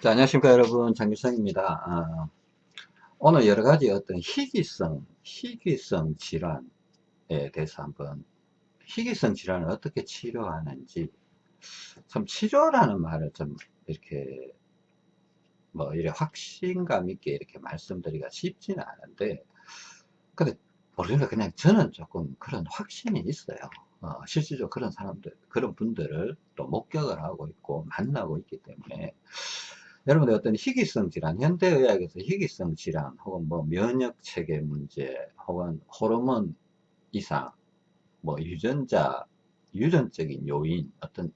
자, 안녕하십니까 여러분. 장규성입니다. 아, 오늘 여러가지 어떤 희귀성 희귀성 질환에 대해서 한번 희귀성 질환을 어떻게 치료하는지 참 치료라는 말을 좀 이렇게 뭐 이래 확신감 있게 이렇게 말씀드리기가 쉽지는 않은데 근데 모르겠 그냥 저는 조금 그런 확신이 있어요. 어, 실질적으로 그런 사람들 그런 분들을 또 목격을 하고 있고 만나고 있기 때문에 여러분들 어떤 희귀성 질환, 현대의학에서 희귀성 질환, 혹은 뭐 면역체계 문제, 혹은 호르몬 이상, 뭐 유전자, 유전적인 요인, 어떤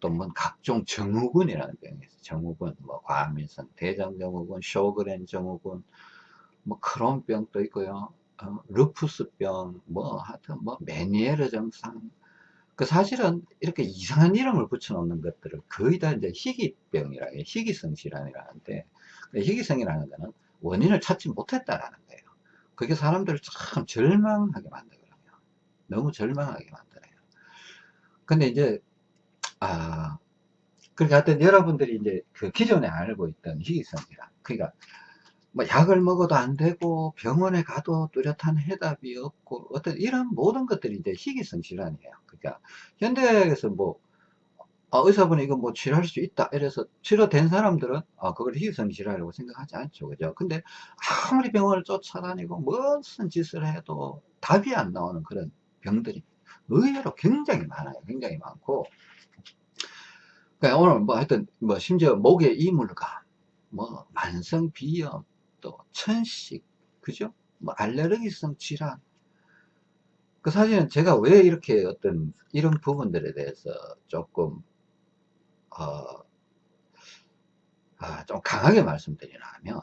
또뭐 각종 증후군이라는 병이 있어요. 증후군, 뭐 과민성 대장 증후군, 쇼그렌 증후군, 뭐 크론병도 있고요. 어, 루푸스병, 뭐 하여튼 뭐 메니에르 증상, 그 사실은 이렇게 이상한 이름을 붙여놓는 것들을 거의 다 이제 희귀병이라 해 희귀성 질환이라는데 희귀성이라는 거는 원인을 찾지 못했다라는 거예요. 그게 사람들을 참 절망하게 만들거든요. 너무 절망하게 만들어요. 근데 이제 아 그렇게 하여튼 여러분들이 이제 그 기존에 알고 있던 희귀성 질환 그러니까 뭐 약을 먹어도 안 되고 병원에 가도 뚜렷한 해답이 없고 어떤 이런 모든 것들이 이제 희귀성 질환이에요. 그러니까 현대에서 뭐 아, 의사분이 이거 뭐 치료할 수 있다 이래서 치료된 사람들은 아, 그걸 희귀성 질환이라고 생각하지 않죠. 그죠? 근데 아무리 병원을 쫓아다니고 무슨 짓을 해도 답이 안 나오는 그런 병들이 의외로 굉장히 많아요. 굉장히 많고 그러니까 오늘 뭐 하여튼 뭐 심지어 목에 이물감 뭐 만성 비염 또 천식 그죠? 뭐 알레르기성 질환. 그 사실은 제가 왜 이렇게 어떤 이런 부분들에 대해서 조금 어, 아, 좀 강하게 말씀드리나 하면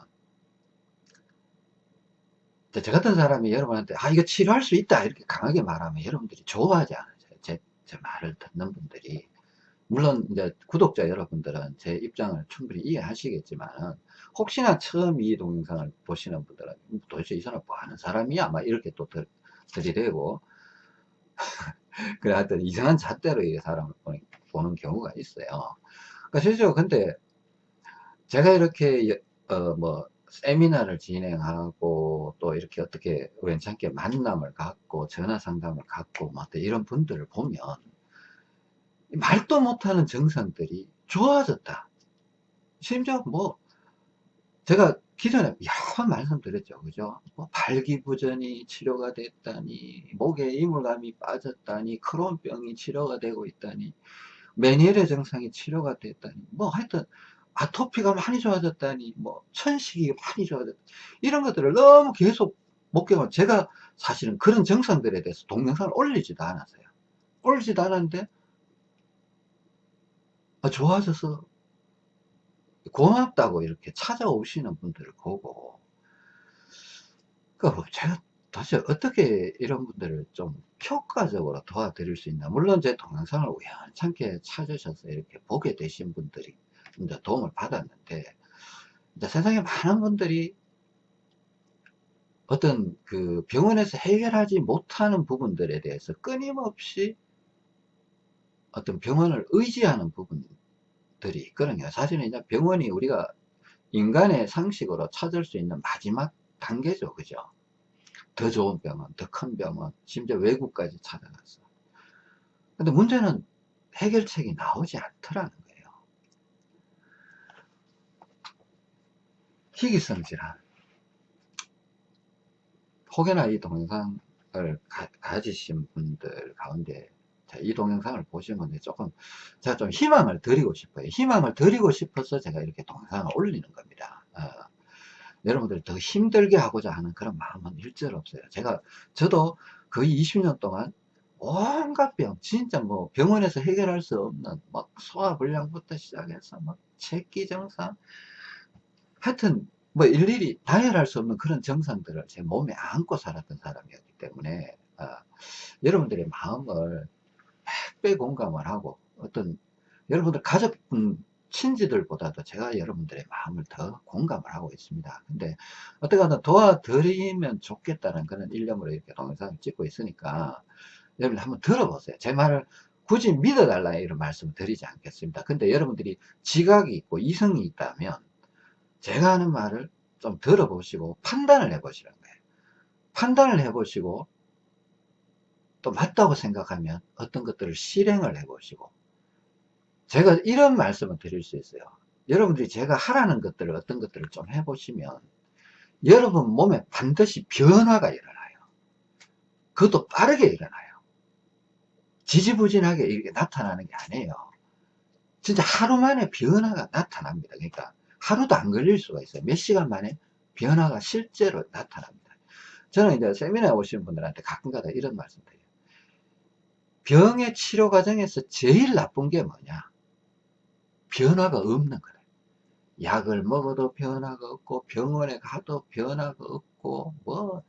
저 같은 사람이 여러분한테 아 이거 치료할 수 있다 이렇게 강하게 말하면 여러분들이 좋아하지 않아요? 제, 제 말을 듣는 분들이. 물론 이제 구독자 여러분들은 제 입장을 충분히 이해하시겠지만 혹시나 처음 이 동영상을 보시는 분들은 도대체 이 사람 뭐 하는 사람이야? 아마 이렇게 또 들, 들이대고 그래 하여튼 이상한 잣대로 이 사람을 보는, 보는 경우가 있어요. 그러니까 실제로 근데 제가 이렇게 어 뭐 세미나를 진행하고 또 이렇게 어떻게 우연찮게 만남을 갖고 전화 상담을 갖고 뭐 이런 분들을 보면 말도 못하는 증상들이 좋아졌다. 심지어 뭐 제가 기존에 여러 번 말씀드렸죠. 그죠? 뭐 발기부전이 치료가 됐다니, 목에 이물감이 빠졌다니, 크론병이 치료가 되고 있다니, 메니엘의 증상이 치료가 됐다니, 뭐 하여튼 아토피가 많이 좋아졌다니, 뭐 천식이 많이 좋아졌다. 이런 것들을 너무 계속 목격을 제가 사실은 그런 증상들에 대해서 동영상을 올리지도 않았어요. 올리지도 않았는데 아, 좋아져서 고맙다고 이렇게 찾아오시는 분들을 보고 그 제가 도대체 어떻게 이런 분들을 좀 효과적으로 도와드릴 수 있나? 물론 제 동영상을 우연찮게 찾으셔서 이렇게 보게 되신 분들이 이제 도움을 받았는데 이제 세상에 많은 분들이 어떤 그 병원에서 해결하지 못하는 부분들에 대해서 끊임없이 어떤 병원을 의지하는 부분 들이 있거든요. 사실은 이제 병원이 우리가 인간의 상식으로 찾을 수 있는 마지막 단계죠. 그죠? 더 좋은 병원, 더 큰 병원, 심지어 외국까지 찾아갔어. 근데 문제는 해결책이 나오지 않더라는 거예요. 희귀성 질환. 혹여나 이 동영상을 가, 가지신 분들 가운데 자, 이 동영상을 보시면 조금 제가 좀 희망을 드리고 싶어요. 희망을 드리고 싶어서 제가 이렇게 동영상을 올리는 겁니다. 어, 여러분들 더 힘들게 하고자 하는 그런 마음은 일절 없어요. 제가 저도 거의 20년 동안 온갖 병, 진짜 뭐 병원에서 해결할 수 없는 막 소화불량부터 시작해서 막 체기 증상, 하여튼 뭐 일일이 나열할 수 없는 그런 증상들을 제 몸에 안고 살았던 사람이었기 때문에 어, 여러분들의 마음을 100배 공감을 하고 어떤 여러분들 가족분 친지들보다도 제가 여러분들의 마음을 더 공감을 하고 있습니다. 근데 어떻게든 도와드리면 좋겠다는 그런 일념으로 이렇게 동영상을 찍고 있으니까 여러분 한번 들어보세요. 제 말을 굳이 믿어달라 이런 말씀을 드리지 않겠습니다. 근데 여러분들이 지각이 있고 이성이 있다면 제가 하는 말을 좀 들어보시고 판단을 해보시는 거예요. 판단을 해보시고 또 맞다고 생각하면 어떤 것들을 실행을 해보시고 제가 이런 말씀을 드릴 수 있어요. 여러분들이 제가 하라는 것들을 어떤 것들을 좀 해보시면 여러분 몸에 반드시 변화가 일어나요. 그것도 빠르게 일어나요. 지지부진하게 이렇게 나타나는 게 아니에요. 진짜 하루 만에 변화가 나타납니다. 그러니까 하루도 안 걸릴 수가 있어요. 몇 시간 만에 변화가 실제로 나타납니다. 저는 이제 세미나에 오시는 분들한테 가끔가다 이런 말씀 드려요. 병의 치료 과정에서 제일 나쁜 게 뭐냐? 변화가 없는 거예요. 약을 먹어도 변화가 없고 병원에 가도 변화가 없고 뭐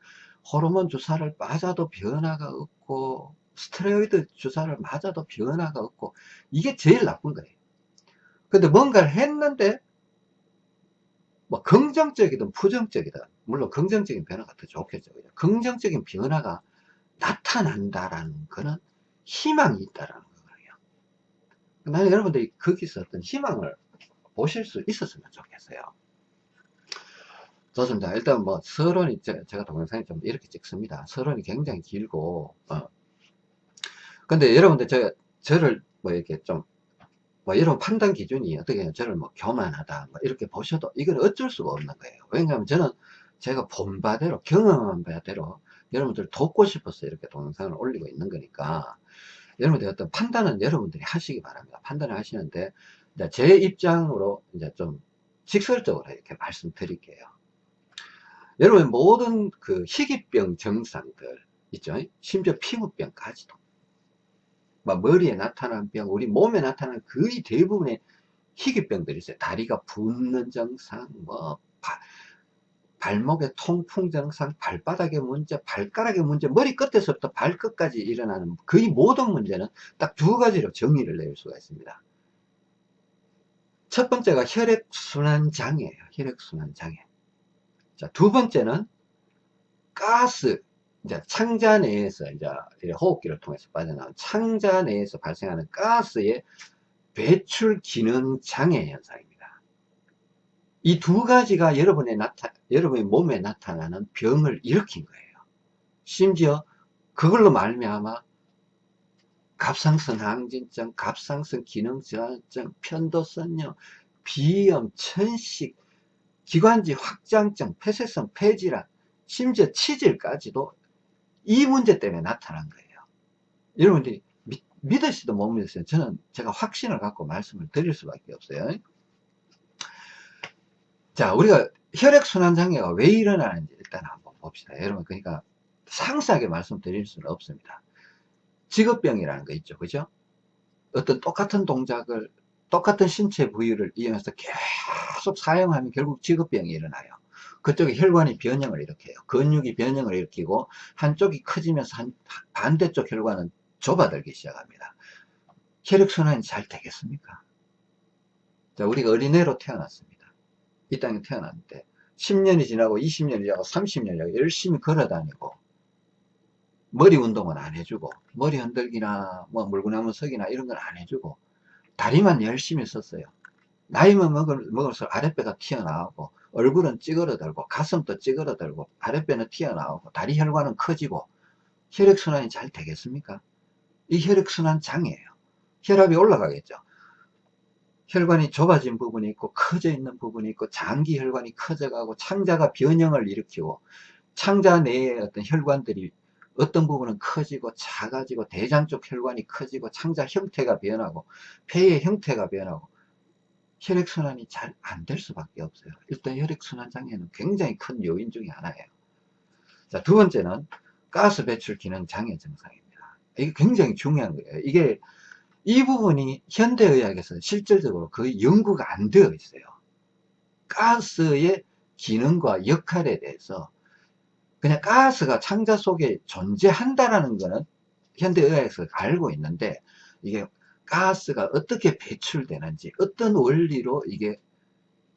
호르몬 주사를 맞아도 변화가 없고 스테로이드 주사를 맞아도 변화가 없고 이게 제일 나쁜 거예요. 근데 뭔가를 했는데 뭐 긍정적이든 부정적이든 물론 긍정적인 변화가 더 좋겠죠. 긍정적인 변화가 나타난다라는 거는 희망이 있다라는 거예요. 나는 여러분들이 거기서 어떤 희망을 보실 수 있었으면 좋겠어요. 좋습니다. 일단 뭐 서론이 제가 동영상에 좀 이렇게 찍습니다. 서론이 굉장히 길고 어. 근데 여러분들 저 저를 뭐 이렇게 좀 뭐 이런 판단 기준이 어떻게 보면 저를 뭐 교만하다 뭐 이렇게 보셔도 이건 어쩔 수가 없는 거예요. 왜냐하면 저는 제가 본 바대로 경험한 바대로 여러분들 돕고 싶어서 이렇게 동영상을 올리고 있는 거니까 여러분들 어떤 판단은 여러분들이 하시기 바랍니다. 판단을 하시는데 제 입장으로 이제 좀 직설적으로 이렇게 말씀드릴게요. 여러분 모든 그 희귀병 증상들 있죠. 심지어 피부병까지도 막 머리에 나타나는 병, 우리 몸에 나타나는 거의 대부분의 희귀병들이 있어요. 다리가 붓는 증상, 뭐 바, 발목의 통풍 증상, 발바닥의 문제, 발가락의 문제, 머리 끝에서부터 발끝까지 일어나는 거의 모든 문제는 딱 두 가지로 정의를 내릴 수가 있습니다. 첫 번째가 혈액순환 장애예요. 혈액순환 장애. 자, 두 번째는 가스, 이제 창자 내에서 이제 호흡기를 통해서 빠져나온 창자 내에서 발생하는 가스의 배출 기능 장애 현상입니다. 이 두 가지가 여러분의 나타, 여러분의 몸에 나타나는 병을 일으킨 거예요. 심지어 그걸로 말미암아 갑상선 항진증, 갑상선 기능 저하증, 편도선염, 비염, 천식, 기관지 확장증, 폐쇄성 폐질환, 심지어 치질까지도 이 문제 때문에 나타난 거예요. 여러분들이 믿, 믿으시도 못 믿으세요. 저는 제가 확신을 갖고 말씀을 드릴 수밖에 없어요. 자, 우리가 혈액순환 장애가 왜 일어나는지 일단 한번 봅시다. 여러분, 그러니까 상세하게 말씀드릴 수는 없습니다. 직업병이라는 거 있죠. 그죠? 어떤 똑같은 동작을, 똑같은 신체 부위를 이용해서 계속 사용하면 결국 직업병이 일어나요. 그쪽에 혈관이 변형을 일으켜요. 근육이 변형을 일으키고 한쪽이 커지면서 한, 반대쪽 혈관은 좁아들기 시작합니다. 혈액순환이 잘 되겠습니까? 자, 우리가 어린애로 태어났습니다. 이 땅에 태어났는데 10년이 지나고 20년이 지나고 30년이 지나고 열심히 걸어다니고 머리 운동은 안 해주고 머리 흔들기나 뭐 물구나무 서기나 이런 건 안 해주고 다리만 열심히 썼어요. 나이만 먹을, 먹을수록 아랫배가 튀어나오고 얼굴은 찌그러들고 가슴도 찌그러들고 아랫배는 튀어나오고 다리 혈관은 커지고 혈액순환이 잘 되겠습니까? 이 혈액순환 장애예요. 혈압이 올라가겠죠. 혈관이 좁아진 부분이 있고 커져 있는 부분이 있고 장기 혈관이 커져가고 창자가 변형을 일으키고 창자 내에 어떤 혈관들이 어떤 부분은 커지고 작아지고 대장 쪽 혈관이 커지고 창자 형태가 변하고 폐의 형태가 변하고 혈액순환이 잘 안 될 수밖에 없어요. 일단 혈액순환 장애는 굉장히 큰 요인 중에 하나예요. 자, 두 번째는 가스 배출 기능 장애 증상입니다. 이게 굉장히 중요한 거예요. 이게 이 부분이 현대의학에서 실질적으로 거의 연구가 안 되어 있어요. 가스의 기능과 역할에 대해서 그냥 가스가 창자 속에 존재한다라는 것은 현대의학에서 알고 있는데 이게 가스가 어떻게 배출되는지 어떤 원리로 이게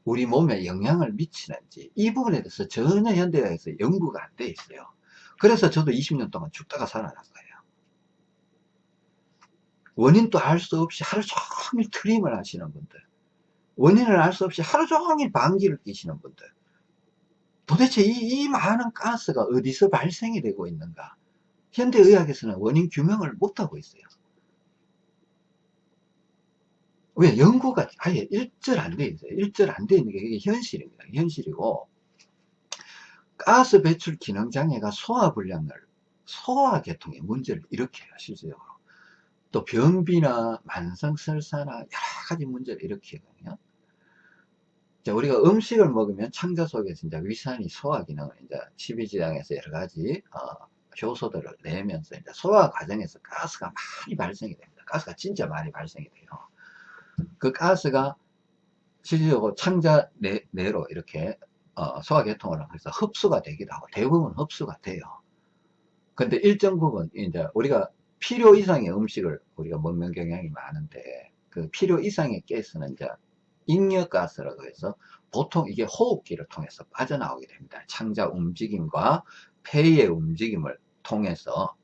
우리 몸에 영향을 미치는지 이 부분에 대해서 전혀 현대에서 연구가 안 돼 있어요 그래서 저도 20년 동안 죽다가 살아난 거예요 원인도 알 수 없이 하루 종일 트림을 하시는 분들 원인을 알 수 없이 하루 종일 방귀를 끼시는 분들 도대체 이, 이 많은 가스가 어디서 발생이 되고 있는가? 현대의학에서는 원인 규명을 못하고 있어요. 왜? 연구가 아예 일절 안 돼 있어요. 일절 안 돼 있는 게 이게 현실입니다. 현실이고 가스 배출 기능 장애가 소화불량을 소화계통에 문제를 일으켜요 실질적으로 또 변비나 만성설사나 여러 가지 문제를 일으키거든요 자, 우리가 음식을 먹으면 창자 속에서 이제 위산이 소화 기능을 이제 십이지장에서 여러 가지 어, 효소들을 내면서 이제 소화 과정에서 가스가 많이 발생이 됩니다. 가스가 진짜 많이 발생이 돼요. 그 가스가 실질적으로 창자 내, 내로 이렇게 어, 소화계통을 해서 흡수가 되기도 하고 대부분 흡수가 돼요. 근데 일정 부분 이제 우리가 필요 이상의 음식을 우리가 먹는 경향이 많은데 그 필요 이상의 가스는 이제 잉여가스라고 해서 보통 이게 호흡기를 통해서 빠져나오게 됩니다. 창자 움직임과 폐의 움직임을 통해서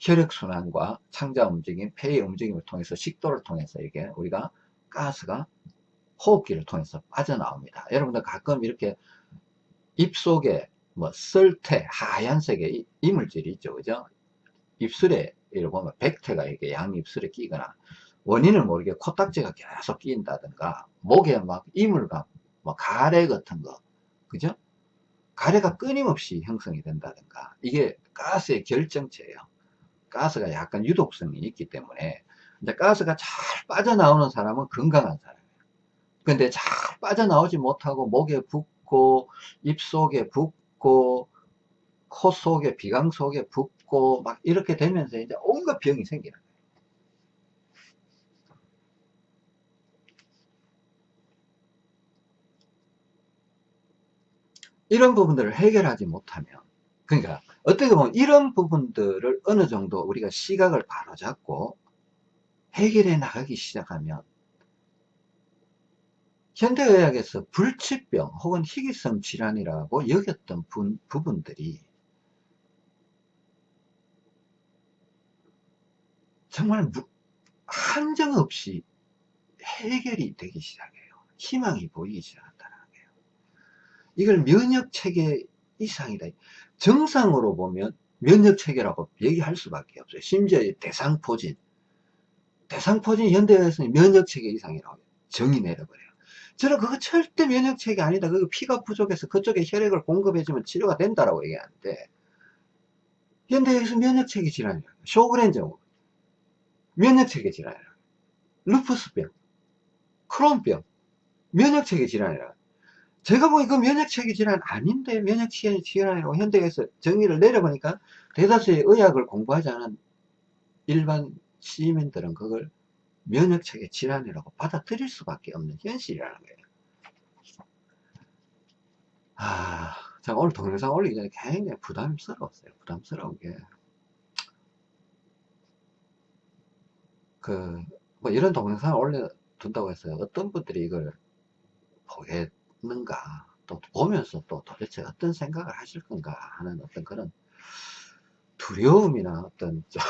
혈액순환과 창자 움직임, 폐의 움직임을 통해서 식도를 통해서 이게 우리가 가스가 호흡기를 통해서 빠져나옵니다. 여러분들 가끔 이렇게 입 속에 뭐 썰태, 하얀색의 이물질이 있죠. 그죠? 입술에 이렇게 보면 백태가 이렇게 양입술에 끼거나 원인을 모르게 코딱지가 계속 끼인다든가 목에 막 이물감 뭐 가래 같은 거 그죠? 가래가 끊임없이 형성이 된다든가 이게 가스의 결정체예요. 가스가 약간 유독성이 있기 때문에 이제 가스가 잘 빠져나오는 사람은 건강한 사람이에요. 근데 잘 빠져나오지 못하고 목에 붓고 입 속에 붓고 코 속에 비강 속에 붓고 막 이렇게 되면서 이제 온갖 병이 생기는 거예요. 이런 부분들을 해결하지 못하면 그러니까 어떻게 보면 이런 부분들을 어느 정도 우리가 시각을 바로잡고 해결해 나가기 시작하면 현대의학에서 불치병 혹은 희귀성 질환이라고 여겼던 분, 부분들이 정말 한정 없이 해결이 되기 시작해요. 희망이 보이기 시작합니다. 이걸 면역체계 이상이다. 정상으로 보면 면역체계라고 얘기할 수밖에 없어요. 심지어 대상포진. 대상포진 현대에서는 면역체계 이상이라고 정의 내려버려요. 저는 그거 절대 면역체계 아니다. 그 피가 부족해서 그쪽에 혈액을 공급해주면 치료가 된다라고 얘기하는데 현대에서 면역체계 질환이라고 쇼그렌 증 면역체계 질환이라고 루푸스병 크론병 면역체계 질환이라고 제가 보기 그 면역체계 질환 아닌데 면역체계 질환이라고 현대에서 정의를 내려보니까 대다수의 의학을 공부하지 않은 일반 시민들은 그걸 면역체계 질환이라고 받아들일 수밖에 없는 현실이라는 거예요. 아, 제가 오늘 동영상 올리기 전에 굉장히 부담스러웠어요. 부담스러운 게. 그, 뭐 이런 동영상을 올려둔다고 해서 어떤 분들이 이걸 보게 있는가 또 보면서 또 도대체 어떤 생각을 하실 건가 하는 어떤 그런 두려움이나 어떤 좀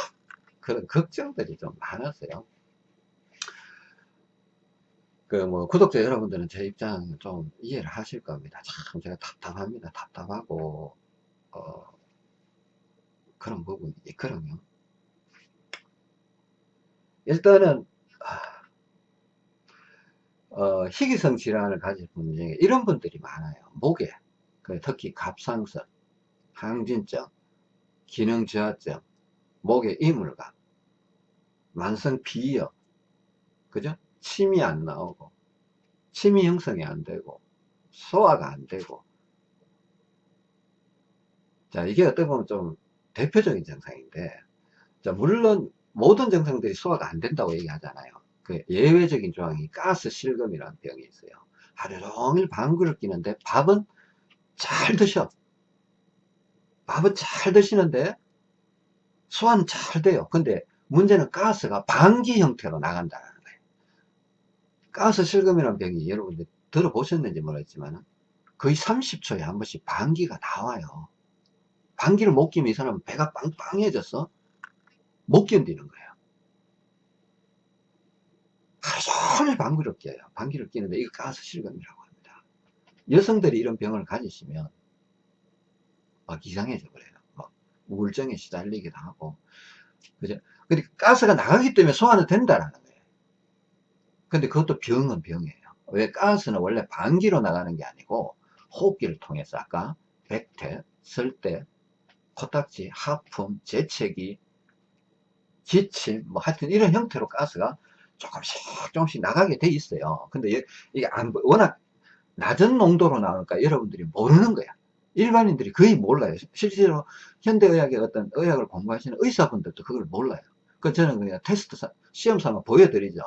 그런 걱정들이 좀 많았어요. 그 뭐 구독자 여러분들은 제 입장 좀 이해를 하실 겁니다. 참 제가 답답합니다. 답답하고 어 그런 부분이 있거든요 일단은 어, 희귀성 질환을 가진 분 중에 이런 분들이 많아요. 목에, 그 특히 갑상선, 항진증, 기능 저하증, 목에 이물감, 만성 비염, 그죠? 침이 안 나오고, 침이 형성이 안 되고, 소화가 안 되고. 자, 이게 어떻게 보면 좀 대표적인 증상인데, 자, 물론 모든 증상들이 소화가 안 된다고 얘기하잖아요. 그 예외적인 조항이 가스 실금이라는 병이 있어요. 하루 종일 방구를 끼는데 밥은 잘 드셔. 밥은 잘 드시는데 소화는 잘 돼요. 근데 문제는 가스가 방기 형태로 나간다는 거예요. 가스 실금이라는 병이 여러분들 들어보셨는지 모르겠지만 거의 30초에 한 번씩 방기가 나와요. 방기를 못 끼면 이 사람은 배가 빵빵해져서 못 견디는 거예요. 하루 방귀를 껴요. 방귀를 끼는데 이거 가스 실금이라고 합니다. 여성들이 이런 병을 가지시면 막 이상해져 버려요. 막 우울증에 시달리기도 하고 그죠? 근데 가스가 나가기 때문에 소화는 된다라는 거예요. 근데 그것도 병은 병이에요. 왜 가스는 원래 방귀로 나가는 게 아니고 호흡기를 통해서 아까 백태, 설대, 코딱지, 하품, 재채기, 기침, 뭐 하여튼 이런 형태로 가스가 조금씩 조금씩 나가게 돼 있어요. 근데 이게 안, 워낙 낮은 농도로 나오니까 여러분들이 모르는 거야. 일반인들이 거의 몰라요. 실제로 현대의학의 어떤 의학을 공부하시는 의사분들도 그걸 몰라요. 그 저는 그냥 테스트 시험 삼아 보여드리죠.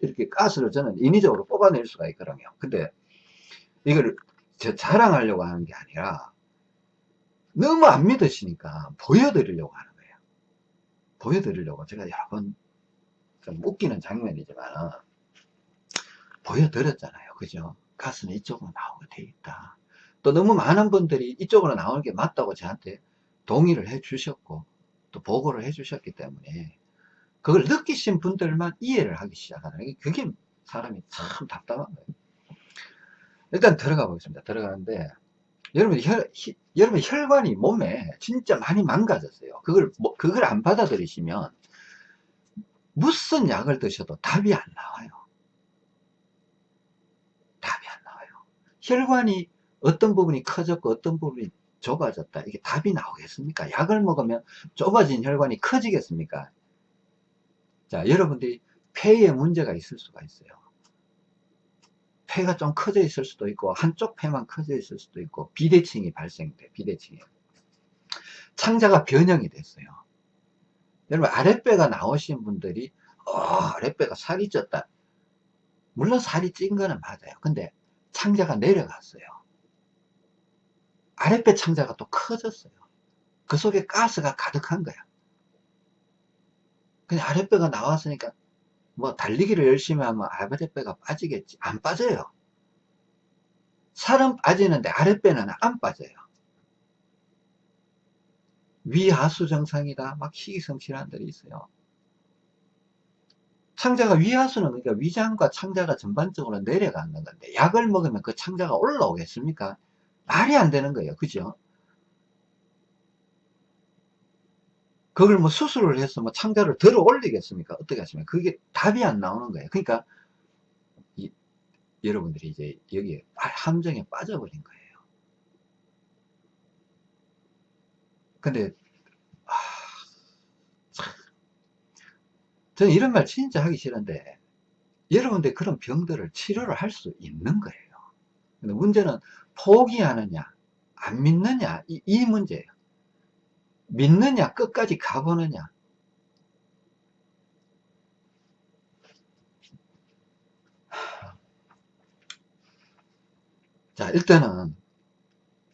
이렇게 가스를 저는 인위적으로 뽑아낼 수가 있거든요. 근데 이걸 자랑하려고 하는 게 아니라 너무 안 믿으시니까 보여드리려고 하는. 보여드리려고 제가 여러 번 좀 웃기는 장면이지만 보여드렸잖아요. 그죠? 가스는 이쪽으로 나오게 돼 있다. 또 너무 많은 분들이 이쪽으로 나오는 게 맞다고 저한테 동의를 해 주셨고 또 보고를 해 주셨기 때문에 그걸 느끼신 분들만 이해를 하기 시작하는 게 그게 사람이 참 답답한 거예요. 일단 들어가 보겠습니다. 들어가는데 여러분 혈, 여러분 혈관이 몸에 진짜 많이 망가졌어요. 그걸 뭐, 그걸 안 받아들이시면 무슨 약을 드셔도 답이 안 나와요. 답이 안 나와요. 혈관이 어떤 부분이 커졌고 어떤 부분이 좁아졌다. 이게 답이 나오겠습니까? 약을 먹으면 좁아진 혈관이 커지겠습니까? 자, 여러분들이 폐에 문제가 있을 수가 있어요. 폐가 좀 커져 있을 수도 있고 한쪽 폐만 커져 있을 수도 있고 비대칭이 발생돼 비대칭이. 창자가 변형이 됐어요. 여러분 아랫배가 나오신 분들이 어, 아랫배가 살이 쪘다. 물론 살이 찐 거는 맞아요. 근데 창자가 내려갔어요. 아랫배 창자가 또 커졌어요. 그 속에 가스가 가득한 거야. 그냥 아랫배가 나왔으니까 뭐 달리기를 열심히 하면 아랫배가 빠지겠지. 안 빠져요. 살은 빠지는데 아랫배는 안 빠져요. 위하수 정상이다. 막 희귀성 질환들이 있어요. 창자가 위하수는 그러니까 위장과 창자가 전반적으로 내려가는 건데 약을 먹으면 그 창자가 올라오겠습니까? 말이 안 되는 거예요. 그죠 그걸 뭐 수술을 해서 뭐 창자를 들어 올리겠습니까? 어떻게 하시면 그게 답이 안 나오는 거예요. 그러니까 이, 여러분들이 이제 여기에 함정에 빠져버린 거예요. 근데 아, 저는 이런 말 진짜 하기 싫은데 여러분들 그런 병들을 치료를 할 수 있는 거예요. 근데 문제는 포기하느냐 안 믿느냐 이, 이 문제예요. 믿느냐 끝까지 가보느냐. 자 일단은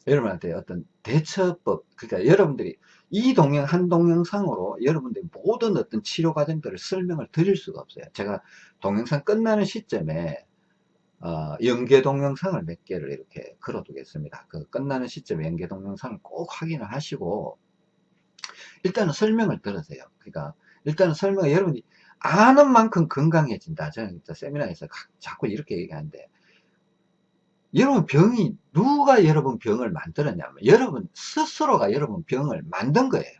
여러분한테 어떤 대처법 그러니까 여러분들이 이 동영 한 동영상으로 여러분들이 모든 어떤 치료 과정들을 설명을 드릴 수가 없어요. 제가 동영상 끝나는 시점에 어, 연계 동영상을 몇 개를 이렇게 걸어 두겠습니다. 그 끝나는 시점에 연계 동영상을 꼭 확인을 하시고 일단은 설명을 들으세요. 그러니까 일단은 설명을 여러분이 아는 만큼 건강해진다. 저는 세미나에서 자꾸 이렇게 얘기하는데 여러분 병이 누가 여러분 병을 만들었냐면 여러분 스스로가 여러분 병을 만든 거예요.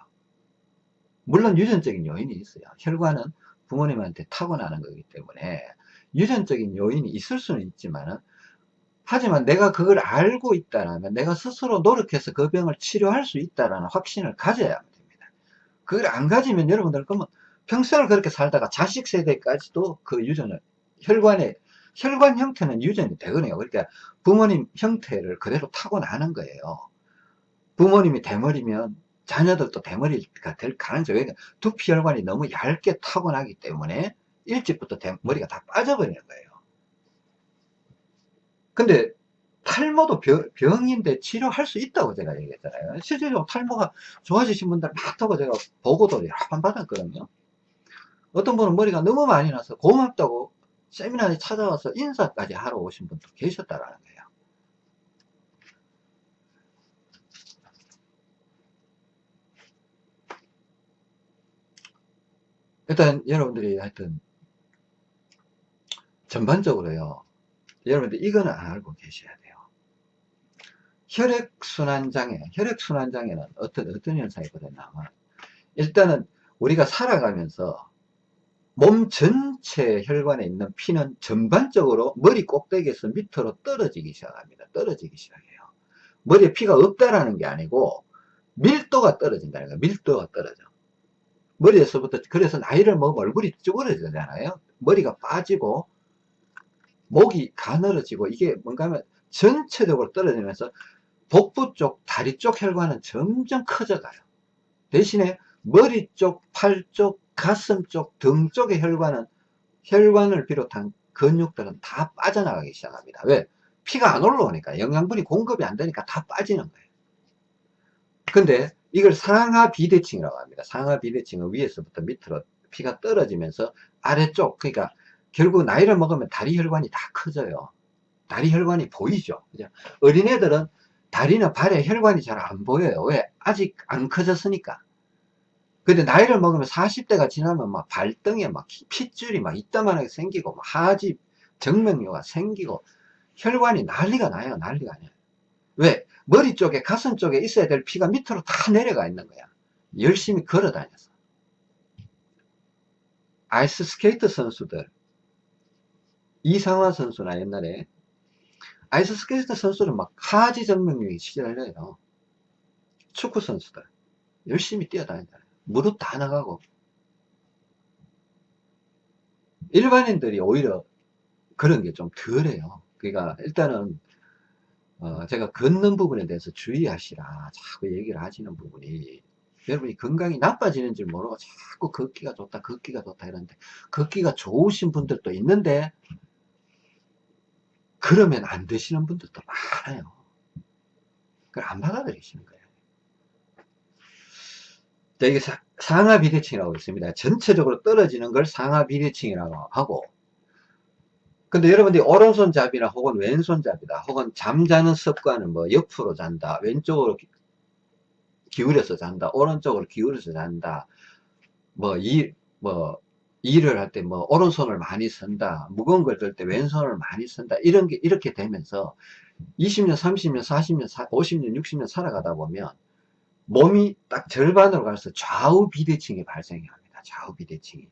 물론 유전적인 요인이 있어요. 혈관은 부모님한테 타고나는 거기 때문에 유전적인 요인이 있을 수는 있지만은 하지만 내가 그걸 알고 있다면 내가 스스로 노력해서 그 병을 치료할 수 있다는 확신을 가져야 합니다. 그걸 안 가지면 여러분들 그러면 평생을 그렇게 살다가 자식 세대까지도 그 유전을 혈관에 혈관 형태는 유전이 되거든요. 그러니까 부모님 형태를 그대로 타고나는 거예요. 부모님이 대머리면 자녀들도 대머리가 될 가능성이 그러니까 두피 혈관이 너무 얇게 타고나기 때문에 일찍부터 머리가 다 빠져버리는 거예요. 근데 탈모도 병, 인데 치료할 수 있다고 제가 얘기했잖아요. 실제로 탈모가 좋아지신 분들 많다고 제가 보고도 여러 번 받았거든요. 어떤 분은 머리가 너무 많이 나서 고맙다고 세미나에 찾아와서 인사까지 하러 오신 분도 계셨다라는 거예요. 일단 여러분들이 하여튼 전반적으로요. 여러분들 이거는 알고 계셔야 돼요. 혈액순환장애, 혈액순환장애는 어떤, 어떤 현상이 벌어나면 일단은 우리가 살아가면서 몸 전체 혈관에 있는 피는 전반적으로 머리 꼭대기에서 밑으로 떨어지기 시작합니다. 떨어지기 시작해요. 머리에 피가 없다라는 게 아니고 밀도가 떨어진다는 거예요. 밀도가 떨어져. 머리에서부터 그래서 나이를 먹으면 얼굴이 쭈그러지잖아요. 머리가 빠지고 목이 가늘어지고 이게 뭔가 하면 전체적으로 떨어지면서 복부 쪽, 다리 쪽 혈관은 점점 커져가요. 대신에 머리 쪽, 팔 쪽, 가슴 쪽, 등 쪽의 혈관은 혈관을 비롯한 근육들은 다 빠져나가기 시작합니다. 왜? 피가 안 올라오니까 영양분이 공급이 안 되니까 다 빠지는 거예요. 근데 이걸 상하 비대칭이라고 합니다. 상하 비대칭은 위에서부터 밑으로 피가 떨어지면서 아래쪽 그러니까 결국 나이를 먹으면 다리 혈관이 다 커져요. 다리 혈관이 보이죠. 그죠? 어린애들은 다리나 발에 혈관이 잘 안 보여요. 왜? 아직 안 커졌으니까. 근데 나이를 먹으면 40대가 지나면 막 발등에 막 핏줄이 막 이따만하게 생기고 막 하지 정맥류가 생기고 혈관이 난리가 나요. 난리가 나요. 왜? 머리 쪽에 가슴 쪽에 있어야 될 피가 밑으로 다 내려가 있는 거야. 열심히 걸어 다녀서. 아이스 스케이트 선수들 이상화 선수나 옛날에 아이스 스케이트 선수는 막 하지 정맥류에 시달려요. 축구 선수들 열심히 뛰어다닌다. 무릎 다 나가고 일반인들이 오히려 그런 게 좀 덜해요. 그러니까 일단은 어 제가 걷는 부분에 대해서 주의하시라 자꾸 얘기를 하시는 부분이 여러분이 건강이 나빠지는 줄 모르고 자꾸 걷기가 좋다 걷기가 좋다 이러는데 걷기가 좋으신 분들도 있는데 그러면 안 되시는 분들도 많아요. 그걸 안 받아들이시는 거예요. 자, 이게 사, 상하 비대칭이라고 있습니다. 전체적으로 떨어지는 걸 상하 비대칭이라고 하고 근데 여러분들이 오른손잡이나 혹은 왼손잡이다 혹은 잠자는 습관은 뭐 옆으로 잔다 왼쪽으로 기울여서 잔다 오른쪽으로 기울여서 잔다 뭐 이 뭐 일을 할 때 뭐 오른손을 많이 쓴다 무거운 걸 들 때 왼손을 많이 쓴다 이런 게 이렇게 되면서 20년 30년 40년 50년 60년 살아가다 보면 몸이 딱 절반으로 가서 좌우 비대칭이 발생이 합니다. 좌우 비대칭이.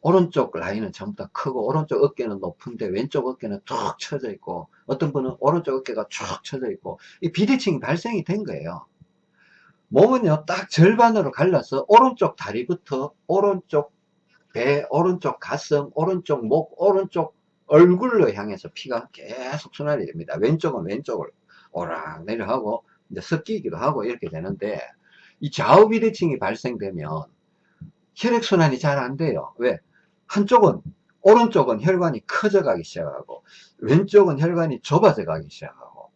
오른쪽 라인은 전부 다 크고 오른쪽 어깨는 높은데 왼쪽 어깨는 툭 쳐져 있고 어떤 분은 오른쪽 어깨가 쭉 쳐져 있고 이 비대칭이 발생이 된 거예요. 몸은요 딱 절반으로 갈라서 오른쪽 다리부터 오른쪽 배 오른쪽 가슴 오른쪽 목 오른쪽 얼굴로 향해서 피가 계속 순환이 됩니다. 왼쪽은 왼쪽을 오락 내려가고 이제 섞이기도 하고 이렇게 되는데 이 좌우 비대칭이 발생되면 혈액순환이 잘 안 돼요. 왜? 한쪽은 오른쪽은 혈관이 커져 가기 시작하고 왼쪽은 혈관이 좁아져 가기 시작하고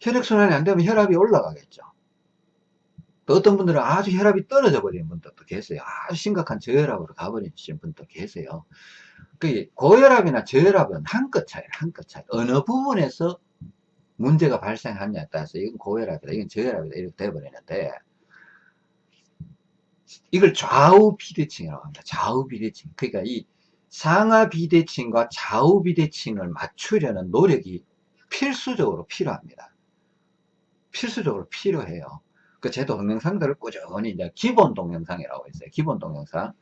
혈액순환이 안 되면 혈압이 올라가겠죠 또 어떤 분들은 아주 혈압이 떨어져 버리는 분들도 계세요 아주 심각한 저혈압으로 가버리는 분도 계세요 그 고혈압이나 저혈압은 한끗 차이 한끗 차이 어느 부분에서 문제가 발생하냐에 따라서 이건 고혈압이다 이건 저혈압이다 이렇게 돼버리는데 이걸 좌우 비대칭이라고 합니다. 좌우 비대칭. 그러니까 이 상하 비대칭과 좌우 비대칭을 맞추려는 노력이 필수적으로 필요합니다. 필수적으로 필요해요. 그 제 동영상들을 꾸준히 이제 기본 동영상이라고 있어요. 기본 동영상.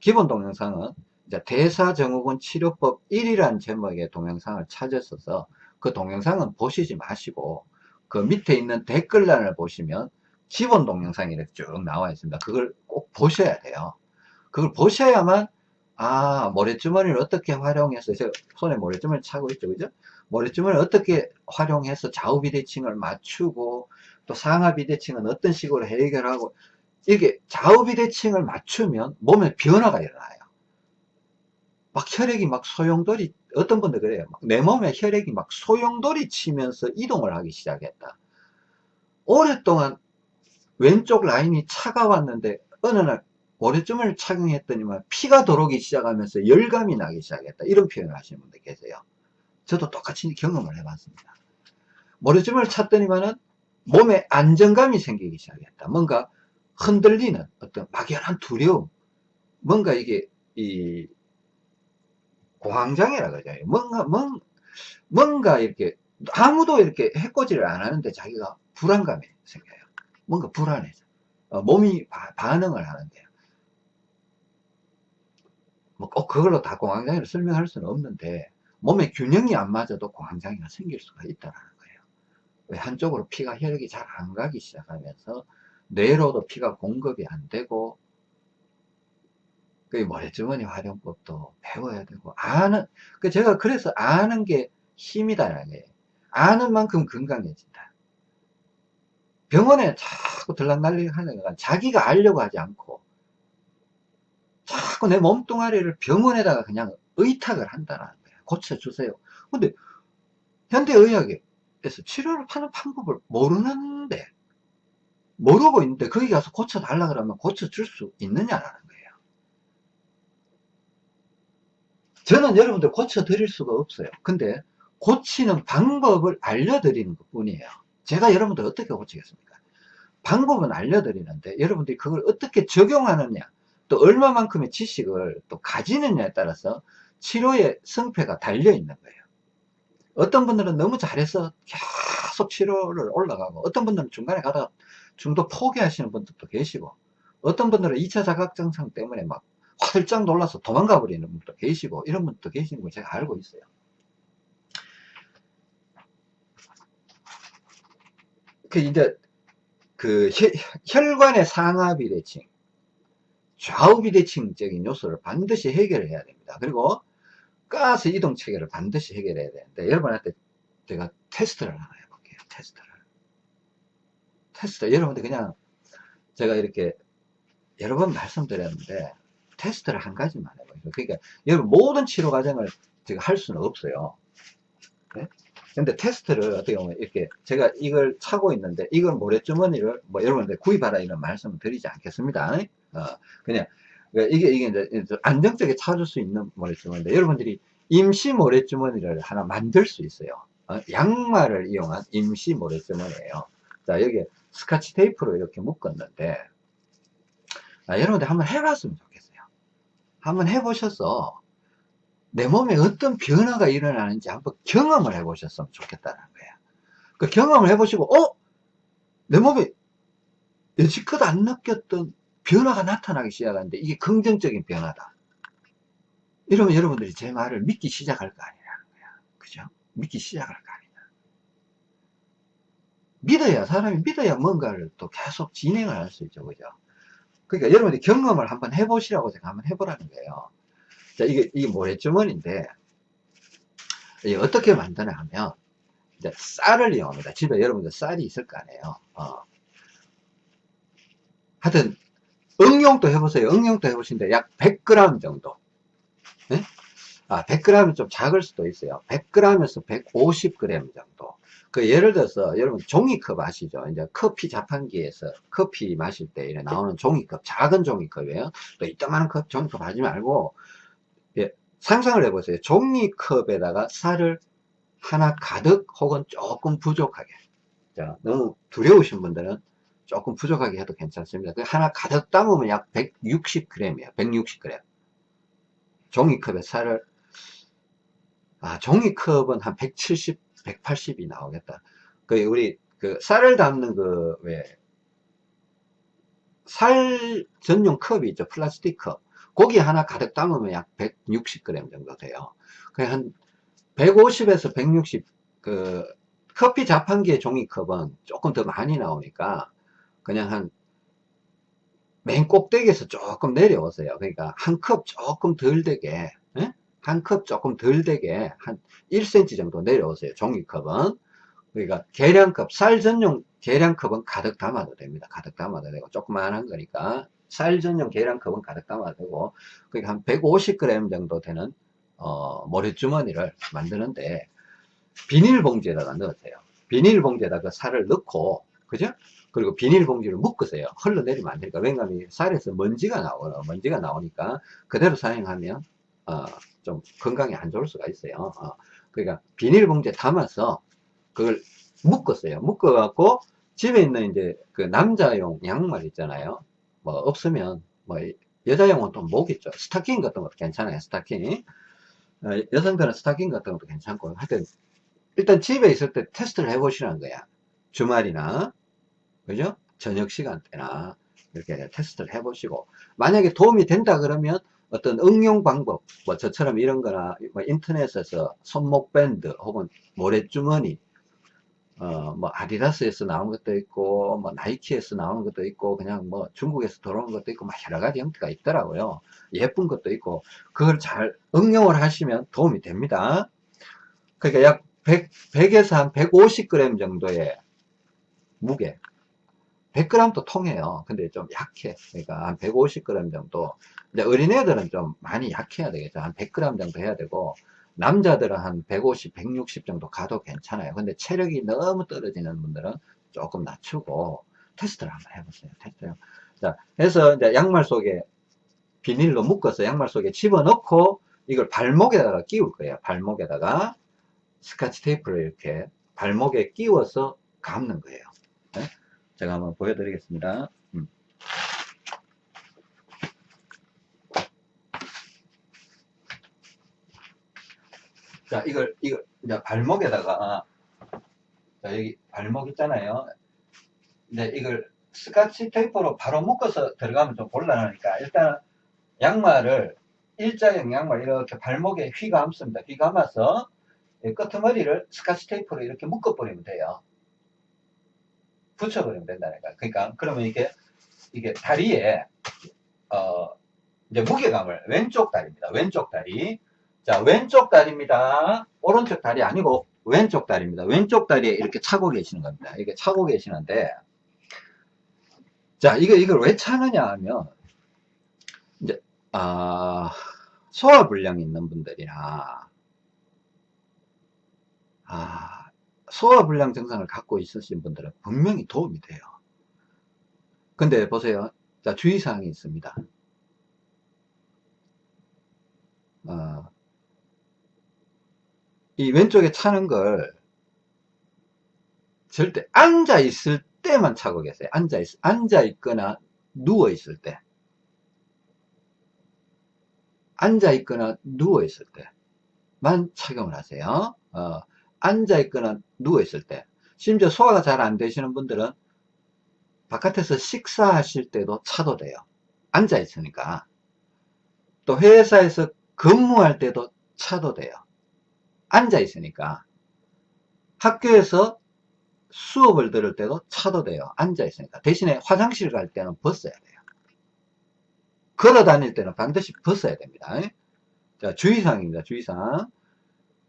기본 동영상은 이제 대사증후군 치료법 1이라는 제목의 동영상을 찾았어서 그 동영상은 보시지 마시고 그 밑에 있는 댓글란을 보시면 기본 동영상이 이렇게 쭉 나와 있습니다. 그걸 꼭 보셔야 돼요. 그걸 보셔야만 아 모래주머니를 어떻게 활용해서 제가 손에 모래주머니 차고 있죠 그죠 모래주머니를 어떻게 활용해서 좌우 비대칭을 맞추고 또 상하 비대칭은 어떤 식으로 해결하고 이게 좌우 비대칭을 맞추면 몸에 변화가 일어나요. 막 혈액이 막 소용돌이 어떤 분들 그래요. 내 몸에 혈액이 막 소용돌이 치면서 이동을 하기 시작했다. 오랫동안 왼쪽 라인이 차가웠는데 어느 날 모래점을 착용했더니만 피가 돌아오기 시작하면서 열감이 나기 시작했다. 이런 표현을 하시는 분들 계세요. 저도 똑같이 경험을 해봤습니다. 모래점을 찼더니만은 몸에 안정감이 생기기 시작했다 뭔가 흔들리는 어떤 막연한 두려움 뭔가 이게 이 공황장애라 그러죠. 뭔가, 뭔, 뭔가 이렇게, 아무도 이렇게 해코지를 안 하는데 자기가 불안감이 생겨요. 뭔가 불안해져. 어, 몸이 바, 반응을 하는데요. 뭐꼭 그걸로 다 공황장애를 설명할 수는 없는데, 몸의 균형이 안 맞아도 공황장애가 생길 수가. 왜 한쪽으로 피가 혈액이 잘 안 가기 시작하면서, 뇌로도 피가 공급이 안 되고, 그 모래주머니 활용법도 배워야 되고 아는 그 제가 그래서 아는 게 힘이다라는 거예요. 아는 만큼 건강해진다. 병원에 자꾸 들락날락 하는 건 자기가 알려고 하지 않고 자꾸 내 몸뚱아리를 병원에다가 그냥 의탁을 한다는 거예요. 고쳐주세요. 근데 현대의학에 서 치료를 하는 방법을 모르는데 모르고 있는데 거기 가서 고쳐달라 그러면 고쳐줄 수 있느냐라는 거예요. 저는 여러분들 고쳐드릴 수가 없어요. 근데 고치는 방법을 알려드리는 것 뿐이에요. 제가 여러분들 어떻게 고치겠습니까? 방법은 알려드리는데 여러분들이 그걸 어떻게 적용하느냐 또 얼마만큼의 지식을 또 가지느냐에 따라서 치료의 성패가 달려 있는 거예요. 어떤 분들은 너무 잘해서 계속 치료를 올라가고 어떤 분들은 중간에 가다가 중도 포기하시는 분들도 계시고 어떤 분들은 2차 자각증상 때문에 막 활짝 놀라서 도망가 버리는 분도 계시고 이런 분도 계시는 걸 제가 알고 있어요. 그 이제 그 혈 관의 상하 비대칭 좌우 비대칭적인 요소를 반드시 해결해야 됩니다. 그리고 가스 이동 체계를 반드시 해결해야 되는데 여러분한테 제가 테스트를 하나 해볼게요 테스트를 테스트 여러분들 그냥 제가 이렇게 여러 번 말씀드렸는데 테스트를 한 가지만 해봐요. 그러니까 여러분 모든 치료 과정을 제가 할 수는 없어요. 네? 근데 테스트를 어떻게 보면 이렇게 제가 이걸 차고 있는데 이걸 모래주머니를 뭐 여러분들 구입하라 이런 말씀을 드리지 않겠습니다. 어, 그냥 그러니까 이게 이게 이제 안정적에 찾을 수 있는 모래주머니인데 여러분들이 임시 모래주머니를 하나 만들 수 있어요. 어, 양말을 이용한 임시 모래주머니예요. 자 여기 스카치 테이프로 이렇게 묶었는데 아, 여러분들 한번 해봤으면 좋겠어요. 한번 해보셔서 내 몸에 어떤 변화가 일어나는지 한번 경험을 해보셨으면 좋겠다는 거예요. 그 경험을 해보시고, 어? 내 몸에 여지껏 안 느꼈던 변화가 나타나기 시작하는데 이게 긍정적인 변화다. 이러면 여러분들이 제 말을 믿기 시작할 거 아니라는 거야. 그죠? 믿기 시작할 거 아니냐. 믿어야, 사람이 믿어야 뭔가를 또 계속 진행을 할 수 있죠. 그죠? 그러니까 여러분들이 경험을 한번 해보시라고 제가 한번 해보라는 거예요. 자, 이게, 이게 모래주머니인데, 이게 어떻게 만드냐 하면, 이제 쌀을 이용합니다. 집에 여러분들 쌀이 있을 거 아니에요. 어. 하여튼, 응용도 해보세요. 응용도 해보시는데, 약 100g 정도. 네? 아, 100g은 좀 작을 수도 있어요. 100g에서 150g 정도. 그 예를 들어서 여러분 종이컵 아시죠? 이제 커피 자판기에서 커피 마실 때 나오는 종이컵, 작은 종이컵이에요. 또 이따만한 컵, 종이컵 하지 말고 예, 상상을 해보세요. 종이컵에다가 쌀을 하나 가득 혹은 조금 부족하게. 자, 너무 두려우신 분들은 조금 부족하게 해도 괜찮습니다. 그 하나 가득 담으면 약 160g이에요. 160g. 종이컵에 쌀을 아, 종이컵은 한 170, 180이 나오겠다. 그 우리 그 쌀을 담는 그 왜 쌀 전용 컵이 있죠. 플라스틱 컵. 고기 하나 가득 담으면 약 160g 정도 돼요. 그한 150에서 160, 그, 커피 자판기의 종이컵은 조금 더 많이 나오니까, 그냥 한, 맨 꼭대기에서 조금 내려오세요. 그러니까 한 컵 조금 덜 되게, 예? 한컵 조금 덜 되게 한 1cm 정도 내려오세요. 종이컵은. 그러니까 계량컵, 쌀 전용 계량컵은 가득 담아도 됩니다. 가득 담아도 되고 조그만한 거니까 쌀 전용 계량컵은 가득 담아도 되고 그러니까 한 150g 정도 되는 어, 모래주머니를 만드는데 비닐봉지에다가 넣으세요. 비닐봉지에다가 쌀을 넣고 그죠? 그리고 비닐봉지를 묶으세요. 흘러내리면 안 되니까 왜냐하면 쌀에서 먼지가 나오고 먼지가 나오니까 그대로 사용하면 어, 좀 건강에 안 좋을 수가 있어요. 어, 그러니까 비닐봉지에 담아서 그걸 묶었어요. 묶어갖고 집에 있는 이제 그 남자용 양말 있잖아요. 뭐 없으면 뭐 여자용은 또 목 있죠. 스타킹 같은 것도 괜찮아요. 스타킹. 어, 여성들은 스타킹 같은 것도 괜찮고 하여튼 일단 집에 있을 때 테스트를 해보시는 거야 주말이나 그죠? 저녁 시간대나 이렇게 테스트를 해보시고 만약에 도움이 된다 그러면 어떤 응용 방법 뭐 저처럼 이런 거나 뭐 인터넷에서 손목 밴드 혹은 모래주머니 어, 뭐 아디다스에서 나온 것도 있고 뭐 나이키에서 나오는 것도 있고 그냥 뭐 중국에서 들어온 것도 있고 막 여러 가지 형태가 있더라고요. 예쁜 것도 있고 그걸 잘 응용을 하시면 도움이 됩니다. 그러니까 약 100, 100에서 한 150g 정도의 무게 100g도 통해요 근데 좀 약해 그러니까 한 150g 정도 이제 어린애들은 좀 많이 약해야 되겠죠 한 100g 정도 해야 되고 남자들은 한 150, 160 정도 가도 괜찮아요. 근데 체력이 너무 떨어지는 분들은 조금 낮추고 테스트를 한번 해보세요. 테스트요. 자, 해서 이제 양말 속에 비닐로 묶어서 양말 속에 집어넣고 이걸 발목에다가 끼울 거예요. 발목에다가 스카치 테이프를 이렇게 발목에 끼워서 감는 거예요. 네? 제가 한번 보여드리겠습니다. 음. 자, 이걸, 이걸, 이제 발목에다가, 자, 여기 발목 있잖아요. 근데 이걸 스카치 테이프로 바로 묶어서 들어가면 좀 곤란하니까, 일단 양말을, 일자형 양말 이렇게 발목에 휘 감습니다. 휘 감아서, 끄트머리를 스카치 테이프로 이렇게 묶어버리면 돼요. 붙여버리면 된다니까. 그러니까, 그러면 이게, 이게 다리에, 어, 이제 무게감을, 왼쪽 다리입니다. 왼쪽 다리. 자, 왼쪽 다리입니다. 오른쪽 다리 아니고 왼쪽 다리입니다. 왼쪽 다리에 이렇게 차고 계시는 겁니다. 이렇게 차고 계시는데, 자, 이거, 이걸 왜 차느냐 하면, 이제, 아, 소화 불량이 있는 분들이나, 아, 소화불량 증상을 갖고 있으신 분들은 분명히 도움이 돼요. 근데 보세요. 자, 주의사항이 있습니다. 어, 이 왼쪽에 차는 걸 절대 앉아 있을 때만 차고 계세요. 앉아 있, 앉아 있거나 누워 있을 때. 앉아 있거나 누워 있을 때만 착용을 하세요. 어, 앉아 있거나 누워 있을 때. 심지어 소화가 잘 안 되시는 분들은 바깥에서 식사하실 때도 차도 돼요. 앉아 있으니까. 또 회사에서 근무할 때도 차도 돼요. 앉아 있으니까 학교에서 수업을 들을 때도 차도 돼요 앉아 있으니까 대신에 화장실 갈 때는 벗어야 돼요 걸어 다닐 때는 반드시 벗어야 됩니다 자 주의사항입니다 주의사항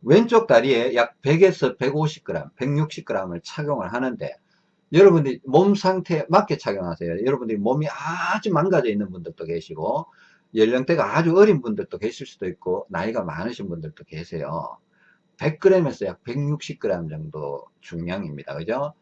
왼쪽 다리에 약 100에서 150g 160g을 착용을 하는데 여러분들이 몸 상태에 맞게 착용하세요 여러분들이 몸이 아주 망가져 있는 분들도 계시고 연령대가 아주 어린 분들도 계실 수도 있고 나이가 많으신 분들도 계세요 100g에서 약 160g 정도 중량입니다. 그죠?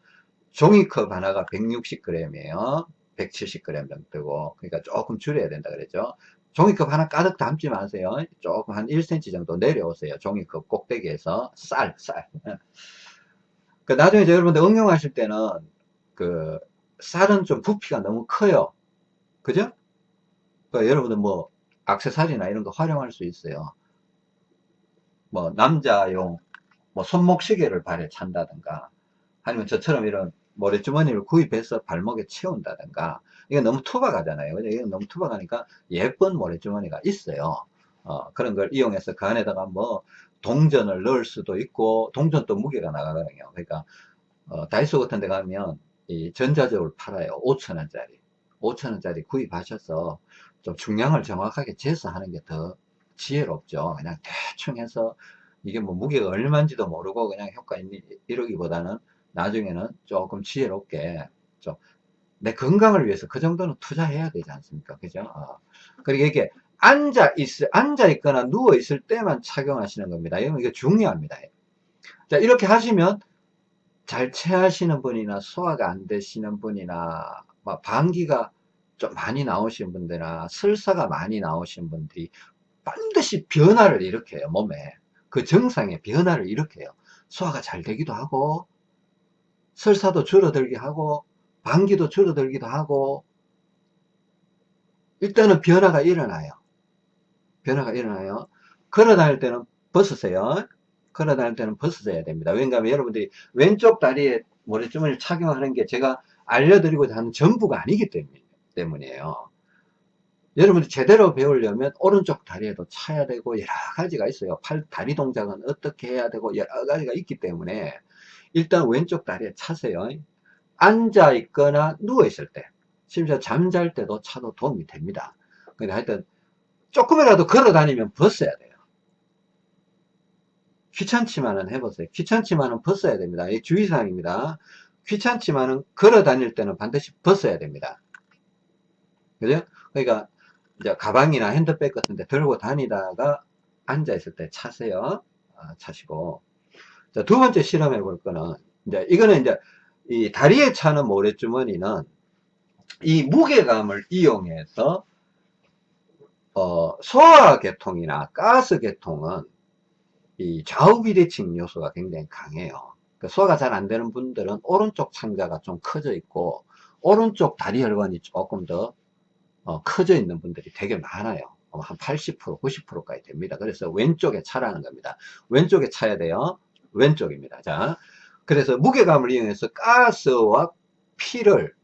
종이컵 하나가 160g이에요. 170g 정도고, 그러니까 조금 줄여야 된다 그랬죠. 종이컵 하나 가득 담지 마세요. 조금 한 1cm 정도 내려오세요. 종이컵 꼭대기에서 쌀, 쌀. 그 나중에 여러분들 응용하실 때는 그 쌀은 좀 부피가 너무 커요. 그죠? 그 여러분들 뭐 악세사리나 이런 거 활용할 수 있어요. 뭐 남자용 뭐 손목 시계를 발에 찬다든가 아니면 저처럼 이런 모래주머니를 구입해서 발목에 채운다든가 이게 너무 투박하잖아요. 이게 너무 투박하니까 예쁜 모래주머니가 있어요. 어, 그런 걸 이용해서 그 안에다가 뭐 동전을 넣을 수도 있고 동전도 무게가 나가거든요. 그러니까 어, 다이소 같은 데 가면 이 전자적으로 팔아요. 5천원짜리. 5천원짜리 구입하셔서 좀 중량을 정확하게 재서 하는 게 더 지혜롭죠. 그냥 대충 해서 이게 뭐 무게가 얼마인지도 모르고 그냥 효과 이러기보다는 나중에는 조금 지혜롭게 좀 내 건강을 위해서 그 정도는 투자해야 되지 않습니까? 그죠? 어. 그리고 이게 앉아 있, 앉아 있거나 누워 있을 때만 착용하시는 겁니다. 이게 중요합니다. 자, 이렇게 하시면 잘 체하시는 분이나 소화가 안 되시는 분이나 뭐 방귀가 좀 많이 나오신 분들이나 설사가 많이 나오신 분들이 반드시 변화를 일으켜요 몸에 그 정상의 변화를 일으켜요 소화가 잘 되기도 하고 설사도 줄어들게 하고 방기도 줄어들기도 하고 일단은 변화가 일어나요 변화가 일어나요 걸어 다닐 때는 벗으세요. 걸어 다닐 때는 벗으셔야 됩니다. 왜냐하면 여러분들이 왼쪽 다리에 모래주머니를 착용하는 게 제가 알려드리고자 하는 전부가 아니기 때문에, 이에요 여러분들 제대로 배우려면 오른쪽 다리에도 차야 되고 여러 가지가 있어요. 팔, 다리 동작은 어떻게 해야 되고 여러 가지가 있기 때문에 일단 왼쪽 다리에 차세요. 앉아 있거나 누워 있을 때 심지어 잠잘 때도 차도 도움이 됩니다. 근데 하여튼 조금이라도 걸어 다니면 벗어야 돼요. 귀찮지만은 해보세요. 귀찮지만은 벗어야 됩니다. 이 주의사항입니다. 귀찮지만은 걸어 다닐 때는 반드시 벗어야 됩니다. 그죠? 그러니까 이제 가방이나 핸드백 같은 데 들고 다니다가 앉아 있을 때 차세요. 아, 차시고. 자, 두 번째 실험해 볼 거는 이제 이거는 이제 이 다리에 차는 모래주머니는 이 무게감을 이용해서 어, 소화계통이나 가스계통은 이 좌우 비대칭 요소가 굉장히 강해요. 그 소화가 잘 안 되는 분들은 오른쪽 창자가 좀 커져 있고 오른쪽 다리 혈관이 조금 더 어, 커져 있는 분들이 되게 많아요. 어, 한 80%, 90%까지 됩니다. 그래서 왼쪽에 차라는 겁니다. 왼쪽에 차야 돼요. 왼쪽입니다. 자, 그래서 무게감을 이용해서 가스와 피를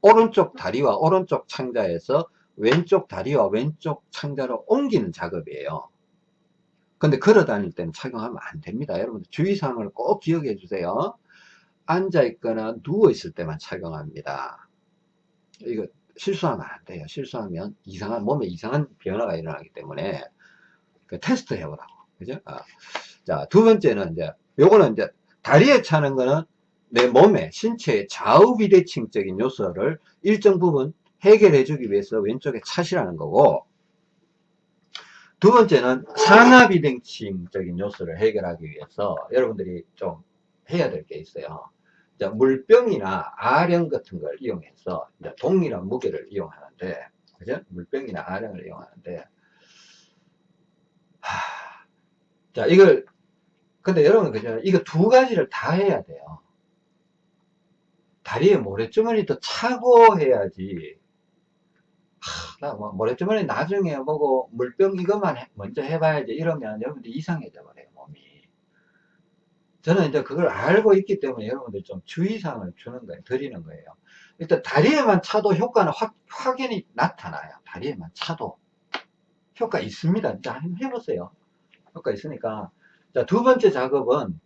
오른쪽 다리와 오른쪽 창자에서 왼쪽 다리와 왼쪽 창자로 옮기는 작업이에요. 근데 걸어 다닐 때는 착용하면 안 됩니다. 여러분들 주의사항을 꼭 기억해 주세요. 앉아 있거나 누워 있을 때만 착용합니다. 이거 실수하면 안 돼요. 실수하면 이상한 몸에 이상한 변화가 일어나기 때문에 그 테스트 해보라고. 그죠? 아. 자, 두 번째는 이제 요거는 이제 다리에 차는 거는 내 몸에 신체의 좌우 비대칭적인 요소를 일정 부분 해결해 주기 위해서 왼쪽에 차시라는 거고 두 번째는 산화비대칭적인 요소를 해결하기 위해서 여러분들이 좀 해야 될 게 있어요. 물병이나 아령 같은 걸 이용해서 동일한 무게를 이용하는데 그죠? 물병이나 아령을 이용하는데 하... 자 이걸 근데 여러분 그죠? 이거 두 가지를 다 해야 돼요. 다리에 모래주머니도 차고 해야지. 나뭐 모래주머니 나중에 보고 물병 이것만 해, 먼저 해봐야지. 이러면 여러분들 이상해져 버려요 몸이. 저는 이제 그걸 알고 있기 때문에 여러분들 좀 주의사항을 주는 거예요 드리는 거예요. 일단 다리에만 차도 효과는 확, 확연히 나타나요. 다리에만 차도. 효과 있습니다. 한번 해보세요. 효과 있으니까 자 두 번째 작업은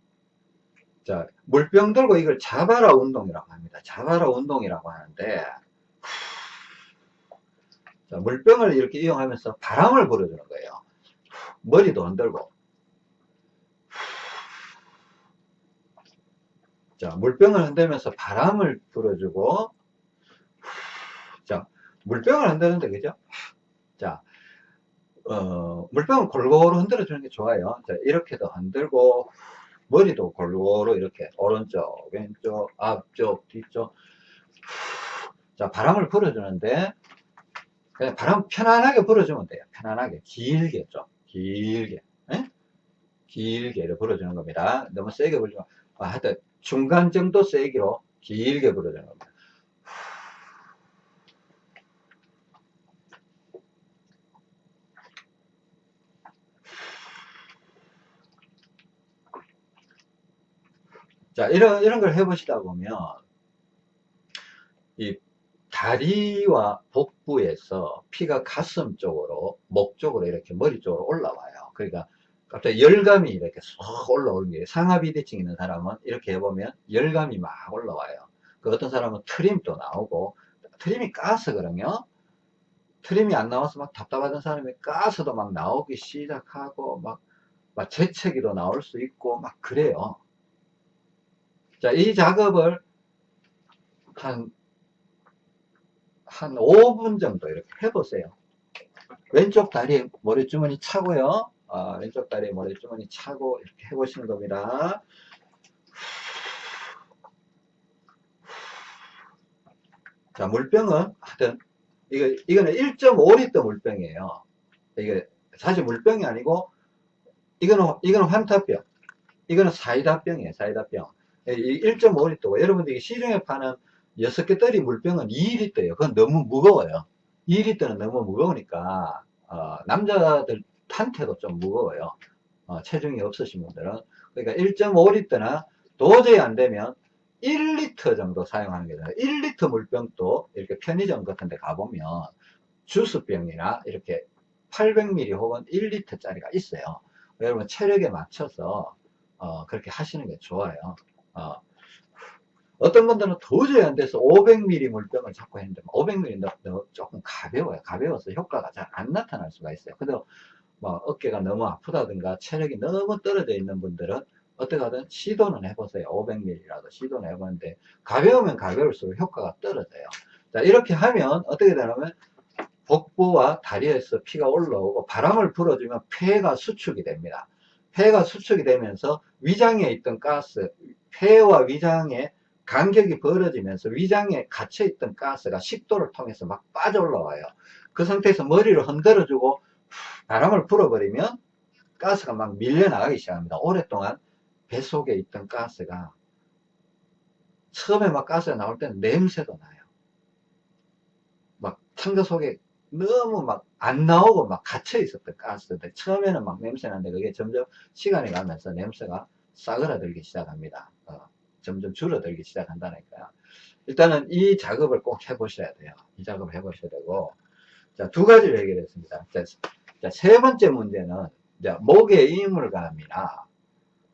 자 물병 들고 이걸 잡아라 운동이라고 합니다 잡아라 운동이라고 하는데 자, 물병을 이렇게 이용하면서 바람을 불어주는 거예요. 머리도 흔들고. 자, 물병을 흔들면서 바람을 불어주고. 자, 물병을 흔드는데, 그죠? 자, 어, 물병을 골고루 흔들어 주는 게 좋아요. 자, 이렇게도 흔들고, 머리도 골고루 이렇게, 오른쪽, 왼쪽, 앞쪽, 뒤쪽. 자, 바람을 불어주는데, 그냥 바람 편안하게 불어주면 돼요. 편안하게. 길게 좀. 길게. 에? 길게 불어주는 겁니다. 너무 세게 불지만, 아, 하여튼 중간 정도 세기로 길게 불어주는 겁니다. 자, 이런, 이런 걸 해보시다 보면, 이 다리와 복부에서 피가 가슴 쪽으로 목 쪽으로 이렇게 머리 쪽으로 올라와요. 그러니까 갑자기 열감이 이렇게 쏙 올라오는 게 상하비대증 있는 사람은 이렇게 해보면 열감이 막 올라와요. 그 어떤 사람은 트림도 나오고 트림이 가스거든요 트림이 안 나와서 막 답답하던 사람이 가스도 막 나오기 시작하고 막, 막 재채기도 나올 수 있고 막 그래요 자 이 작업을 한 한 5분 정도 이렇게 해보세요. 왼쪽 다리에 모래주머니 차고요. 아, 왼쪽 다리에 모래주머니 차고 이렇게 해보시는 겁니다. 자, 물병은 하여튼 이거 이거는 1.5리터 물병이에요. 이게 사실 물병이 아니고 이거는 이거는 환타병. 이거는 사이다병이에요. 사이다병. 1.5리터고 여러분들이 시중에 파는 6개 떨이 물병은 2리터예요. 그건 너무 무거워요. 2리터는 너무 무거우니까 어, 남자들한테도 좀 무거워요. 어, 체중이 없으신 분들은 그러니까 1.5리터나 도저히 안 되면 1리터 정도 사용하는 게 좋아요. 1리터 물병도 이렇게 편의점 같은 데 가보면 주스병이나 이렇게 800ml 혹은 1리터 짜리가 있어요. 여러분 체력에 맞춰서 어, 그렇게 하시는 게 좋아요. 어, 어떤 분들은 도저히 안 돼서 500ml 물병을 자꾸 했는데 500ml 너, 조금 가벼워요. 가벼워서 효과가 잘 안 나타날 수가 있어요. 그래도 뭐 어깨가 너무 아프다든가 체력이 너무 떨어져 있는 분들은 어떻게 하든 시도는 해보세요. 500ml라도 시도는 해보는데 가벼우면 가벼울수록 효과가 떨어져요. 자 이렇게 하면 어떻게 되냐면 복부와 다리에서 피가 올라오고 바람을 불어주면 폐가 수축이 됩니다. 폐가 수축이 되면서 위장에 있던 가스, 폐와 위장에 간격이 벌어지면서 위장에 갇혀있던 가스가 식도를 통해서 막 빠져 올라와요. 그 상태에서 머리를 흔들어주고 바람을 불어버리면 가스가 막 밀려나가기 시작합니다. 오랫동안 뱃속에 있던 가스가 처음에 막 가스가 나올 때는 냄새도 나요. 막 창자 속에 너무 막 안 나오고 막 갇혀 있었던 가스들 처음에는 막 냄새 나는데 그게 점점 시간이 가면서 냄새가 싸그라들기 시작합니다. 어, 점점 줄어들기 시작한다니까요. 일단은 이 작업을 꼭 해보셔야 돼요. 이 작업을 해보셔야 되고 자, 두 가지를 해결했습니다. 자, 자, 세 번째 문제는 자, 목의 이물감이나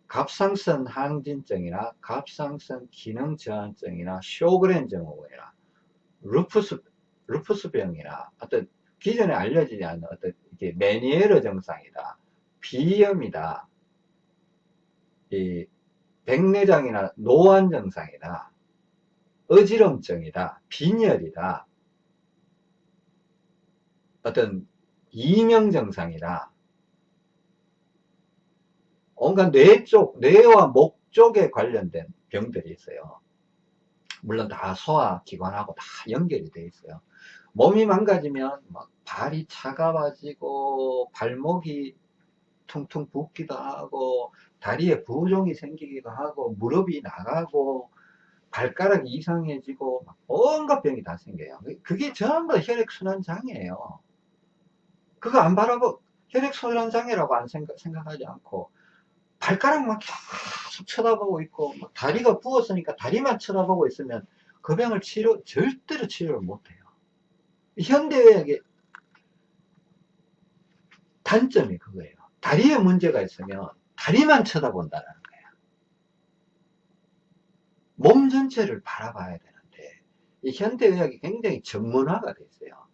갑상선 항진증이나 갑상선 기능 저하증이나 쇼그렌 증후군이나 루푸스 루푸스병이나 어떤 기존에 알려지지 않는 어떤 이게 메니에르 증상이다, 비염이다, 이 백내장이나 노안 증상이다, 어지럼증이다, 빈혈이다, 어떤 이명 증상이다. 온갖 뇌 쪽, 뇌와 목 쪽에 관련된 병들이 있어요. 물론 다 소화기관하고 다 연결이 돼 있어요. 몸이 망가지면 막 발이 차가워지고 발목이 퉁퉁 붓기도 하고 다리에 부종이 생기기도 하고 무릎이 나가고 발가락이 이상해지고 온갖 병이 다 생겨요. 그게 전부 혈액순환 장애예요. 그거 안 바라고 혈액순환 장애라고 안 생각, 생각하지 않고 발가락만 계속 쳐다보고 있고 다리가 부었으니까 다리만 쳐다보고 있으면 그 병을 치료 절대로 치료를 못해요. 현대의학의 단점이 그거예요. 다리에 문제가 있으면 다리만 쳐다본다는 거예요. 몸 전체를 바라봐야 되는데 이 현대의학이 굉장히 전문화가 돼 있어요.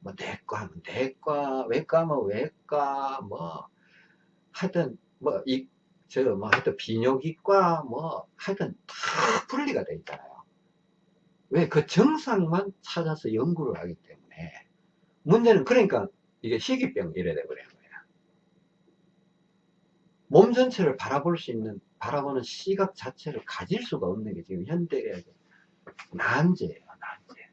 뭐 내과 하면 내과, 외과 하면 외과, 뭐 하여튼 뭐이저뭐 하여튼 비뇨기과 뭐 하여튼 다 분리가 돼 있잖아요. 왜? 그 정상만 찾아서 연구를 하기 때문에 문제는 그러니까 이게 희귀병 이래 돼버리는 거예요. 몸 전체를 바라볼 수 있는 바라보는 시각 자체를 가질 수가 없는 게 지금 현대의 난제예요. 난제.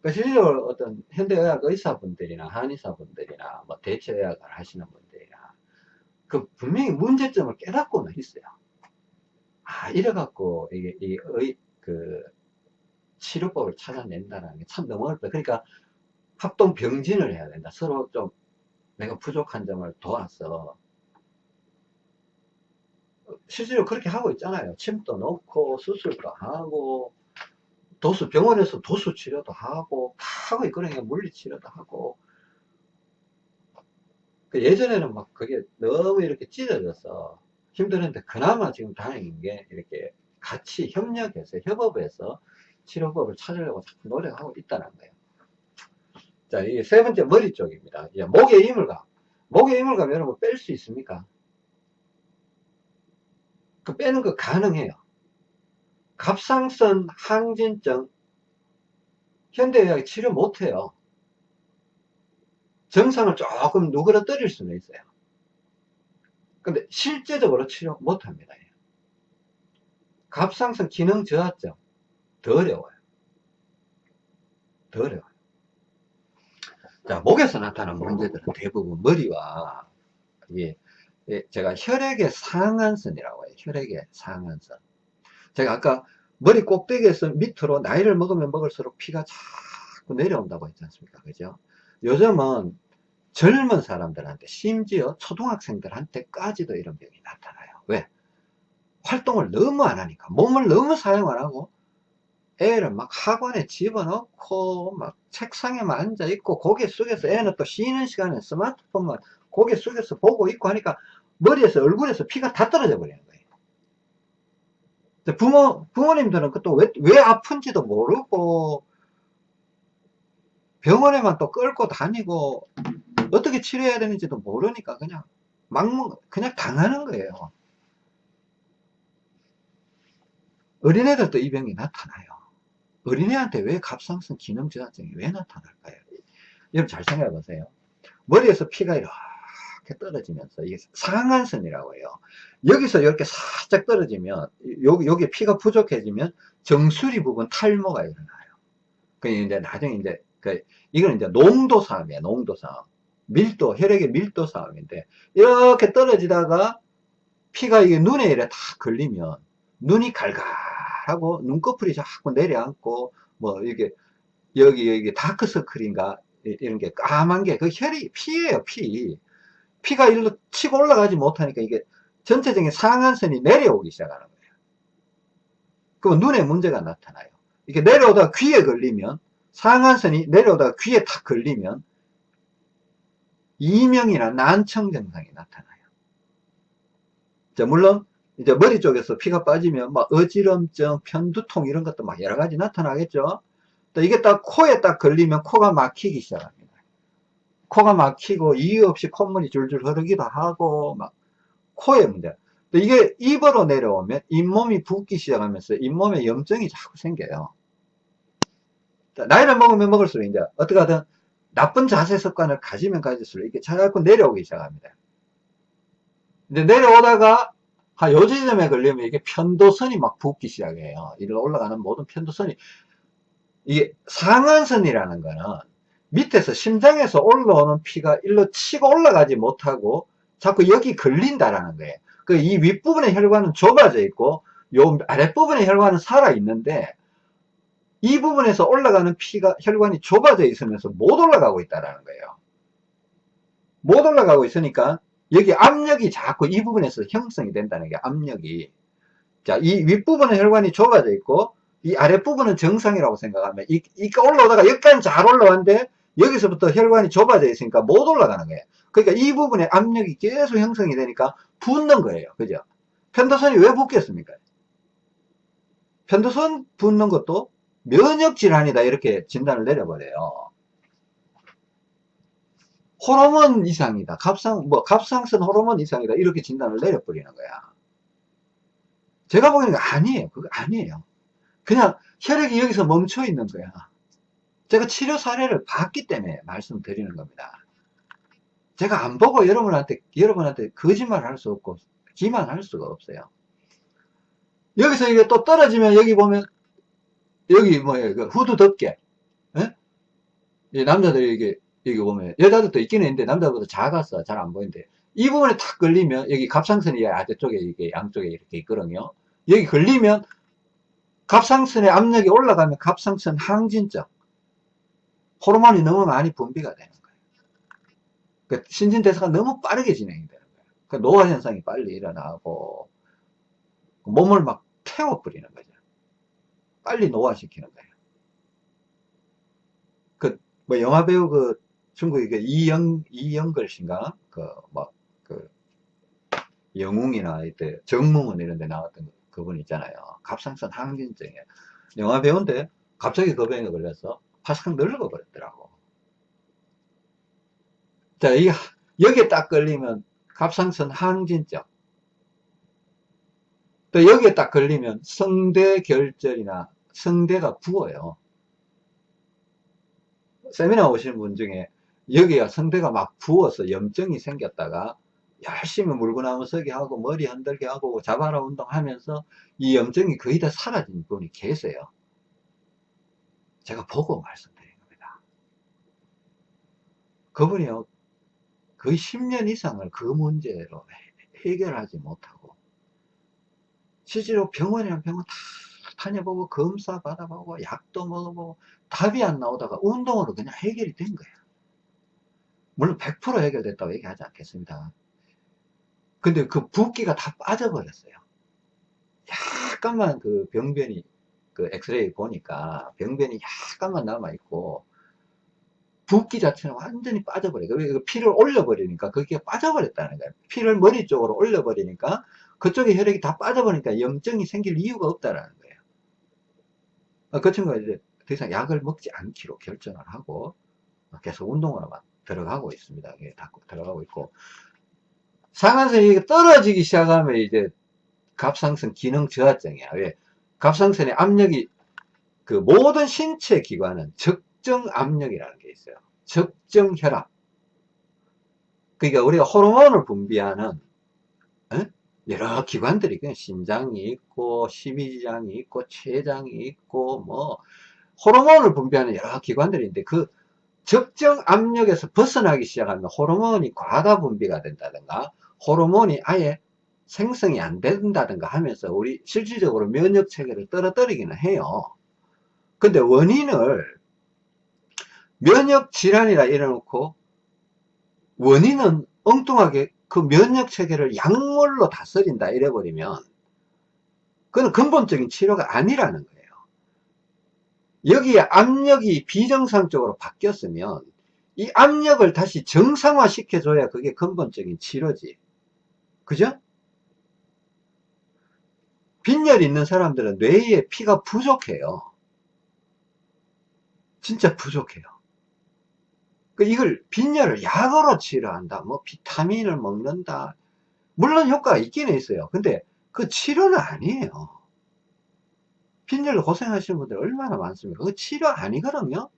그러니까 실제로 어떤 현대의학 의사분들이나 한의사분들이나 뭐 대체의학을 하시는 분들이나 그 분명히 문제점을 깨닫고는 있어요. 아, 이래갖고, 이게, 이, 의, 그, 치료법을 찾아낸다는 게 참 너무 어렵다. 그러니까, 합동 병진을 해야 된다. 서로 좀, 내가 부족한 점을 도와서, 실제로 그렇게 하고 있잖아요. 침도 넣고, 수술도 하고, 도수, 병원에서 도수 치료도 하고, 다 하고 있거든요. 물리 치료도 하고. 그 예전에는 막 그게 너무 이렇게 찢어져서, 힘들었는데 그나마 지금 다행인 게 이렇게 같이 협력해서 협업해서 치료법을 찾으려고 자꾸 노력하고 있다는 거예요. 자, 이게 세 번째 머리 쪽입니다. 이제 목의 이물감. 목의 이물감 여러분 뺄 수 있습니까? 그 빼는 거 가능해요. 갑상선 항진증 현대의학이 치료 못해요. 정상을 조금 누그러뜨릴 수는 있어요. 근데 실제적으로 치료 못합니다. 갑상선 기능 저하증 더 어려워요. 더 어려워요. 자, 목에서 나타나는 문제들은 대부분 머리와 이게 제가 혈액의 상한선이라고 해요. 혈액의 상한선. 제가 아까 머리 꼭대기에서 밑으로 나이를 먹으면 먹을수록 피가 자꾸 내려온다고 했지 않습니까? 그죠? 요즘은 젊은 사람들한테 심지어 초등학생들한테까지도 이런 병이 나타나요. 왜? 활동을 너무 안 하니까 몸을 너무 사용 안 하고 애를 막 학원에 집어넣고 막 책상에만 앉아 있고 고개 숙여서 애는 또 쉬는 시간에 스마트폰만 고개 숙여서 보고 있고 하니까 머리에서 얼굴에서 피가 다 떨어져 버리는 거예요. 부모, 부모님들은 또 왜, 왜 아픈지도 모르고 병원에만 또 끌고 다니고 어떻게 치료해야 되는지도 모르니까 그냥 막 그냥 당하는 거예요. 어린애들도 이 병이 나타나요. 어린애한테 왜 갑상선 기능 저하증이 왜 나타날까요? 여러분 잘 생각해 보세요. 머리에서 피가 이렇게 떨어지면서 이게 상한선이라고 해요. 여기서 이렇게 살짝 떨어지면 여기 여기 피가 부족해지면 정수리 부분 탈모가 일어나요. 그 이제 나중에 이제 그 이건 이제 농도 싸움이에요. 농도 싸움. 밀도 혈액의 밀도 싸움인데 이렇게 떨어지다가 피가 이게 눈에 이래 다 걸리면 눈이 갈갈 하고 눈꺼풀이 자꾸 내려앉고 뭐 이게 여기 여기 다크서클인가 이런 게 까만 게 그 혈이 피예요 피. 피가 일로 치고 올라가지 못하니까 이게 전체적인 상한선이 내려오기 시작하는 거예요. 그럼 눈에 문제가 나타나요. 이게 내려오다가 귀에 걸리면 상한선이 내려오다가 귀에 탁 걸리면 이명이나 난청 증상이 나타나요. 자 물론 이제 머리 쪽에서 피가 빠지면 막 어지럼증, 편두통 이런 것도 막 여러 가지 나타나겠죠. 또 이게 딱 코에 딱 걸리면 코가 막히기 시작합니다. 코가 막히고 이유 없이 콧물이 줄줄 흐르기도 하고 막 코에 문제. 또 이게 입으로 내려오면 잇몸이 붓기 시작하면서 잇몸에 염증이 자꾸 생겨요. 나이를 먹으면 먹을수록 이제 어떻게 하든 나쁜 자세 습관을 가지면 가질수록 이게 자꾸 내려오기 시작합니다. 이제 내려오다가 한 요 지점에 걸리면 이게 편도선이 막 붓기 시작해요. 이리로 올라가는 모든 편도선이 이게 상한선이라는 거는 밑에서 심장에서 올라오는 피가 일로 치고 올라가지 못하고 자꾸 여기 걸린다라는 거예요. 그 이 윗부분의 혈관은 좁아져 있고 요 아랫부분의 혈관은 살아 있는데 이 부분에서 올라가는 피가 혈관이 좁아져 있으면서 못 올라가고 있다라는 거예요. 못 올라가고 있으니까 여기 압력이 자꾸 이 부분에서 형성이 된다는 게 압력이. 자 이 윗부분은 혈관이 좁아져 있고 이 아랫부분은 정상이라고 생각하면 이, 이까 올라오다가 여기까지 잘 올라왔는데 여기서부터 혈관이 좁아져 있으니까 못 올라가는 거예요. 그러니까 이 부분에 압력이 계속 형성이 되니까 붓는 거예요. 그죠? 편도선이 왜 붓겠습니까? 편도선 붓는 것도 면역 질환이다 이렇게 진단을 내려버려요 호르몬 이상이다. 갑상, 뭐, 갑상선 호르몬 이상이다. 이렇게 진단을 내려버리는 거야. 제가 보기에는 아니에요. 그거 아니에요. 그냥 혈액이 여기서 멈춰 있는 거야. 제가 치료 사례를 봤기 때문에 말씀드리는 겁니다. 제가 안 보고 여러분한테, 여러분한테 거짓말 할 수 없고, 기만할 수가 없어요. 여기서 이게 또 떨어지면 여기 보면, 여기 뭐예요. 그 후드 덮개. 예? 이 남자들이 이게 여기 보면 여자들도 있기는 있는데 남자보다 작아서 잘 안 보이는데 이 부분에 탁 걸리면 여기 갑상선이 아래쪽에 이게 양쪽에 이렇게 있거든요. 여기 걸리면 갑상선의 압력이 올라가면 갑상선 항진증 호르몬이 너무 많이 분비가 되는 거예요. 그 신진대사가 너무 빠르게 진행이 되는 거예요. 그 노화 현상이 빨리 일어나고 몸을 막 태워버리는 거죠. 빨리 노화시키는 거예요. 그 뭐 영화배우 그 중국의 그 이영, 이영걸 씨인가? 그, 뭐, 그, 영웅이나 이때 정몽은 이런 데 나왔던 그분 있잖아요. 갑상선 항진증에. 영화 배우인데 갑자기 그 병에 걸려서 파삭 늙어 버렸더라고. 자, 이, 여기에 딱 걸리면 갑상선 항진증. 또 여기에 딱 걸리면 성대 결절이나 성대가 부어요. 세미나 오시는 분 중에 여기가 성대가 막 부어서 염증이 생겼다가 열심히 물고 나무 서기 하고 머리 흔들게 하고 자바라 운동하면서 이 염증이 거의 다 사라진 분이 계세요. 제가 보고 말씀드린 겁니다. 그분이요 거의 10년 이상을 그 문제로 해결하지 못하고 실제로 병원이랑 병원 다 다녀보고 검사 받아보고 약도 먹어보고 답이 안 나오다가 운동으로 그냥 해결이 된 거예요. 물론 100% 해결됐다고 얘기하지 않겠습니다. 근데 그 붓기가 다 빠져버렸어요. 약간만 그 병변이 그 엑스레이 보니까 병변이 약간만 남아있고 붓기 자체는 완전히 빠져버려요. 그 피를 올려버리니까 그게 빠져버렸다는 거예요. 피를 머리 쪽으로 올려버리니까 그쪽에 혈액이 다 빠져버리니까 염증이 생길 이유가 없다라는 거예요. 어, 그 친구가 이제 더 이상 약을 먹지 않기로 결정을 하고 계속 운동으로만 들어가고 있습니다. 들어가고 있고 상한선이 떨어지기 시작하면 이제 갑상선 기능 저하증이야. 왜? 갑상선의 압력이 그 모든 신체 기관은 적정 압력이라는 게 있어요. 적정 혈압. 그러니까 우리가 호르몬을 분비하는 에? 여러 기관들이 있거든요. 심장이 있고 십이지장이 있고 췌장이 있고 뭐 호르몬을 분비하는 여러 기관들이 있는데 그 적정 압력에서 벗어나기 시작하면 호르몬이 과다 분비가 된다든가 호르몬이 아예 생성이 안 된다든가 하면서 우리 실질적으로 면역 체계를 떨어뜨리기는 해요. 근데 원인을 면역 질환이라 이래놓고 원인은 엉뚱하게 그 면역 체계를 약물로 다스린다 이래버리면 그건 근본적인 치료가 아니라는 거예요. 여기에 압력이 비정상적으로 바뀌었으면 이 압력을 다시 정상화 시켜줘야 그게 근본적인 치료지. 그죠? 빈혈 있는 사람들은 뇌에 피가 부족해요. 진짜 부족해요. 그 이걸 빈혈을 약으로 치료한다. 뭐 비타민을 먹는다. 물론 효과가 있긴 있어요. 근데 그 치료는 아니에요. 빈혈로 고생하시는 분들 얼마나 많습니까? 그 치료 아니거든요.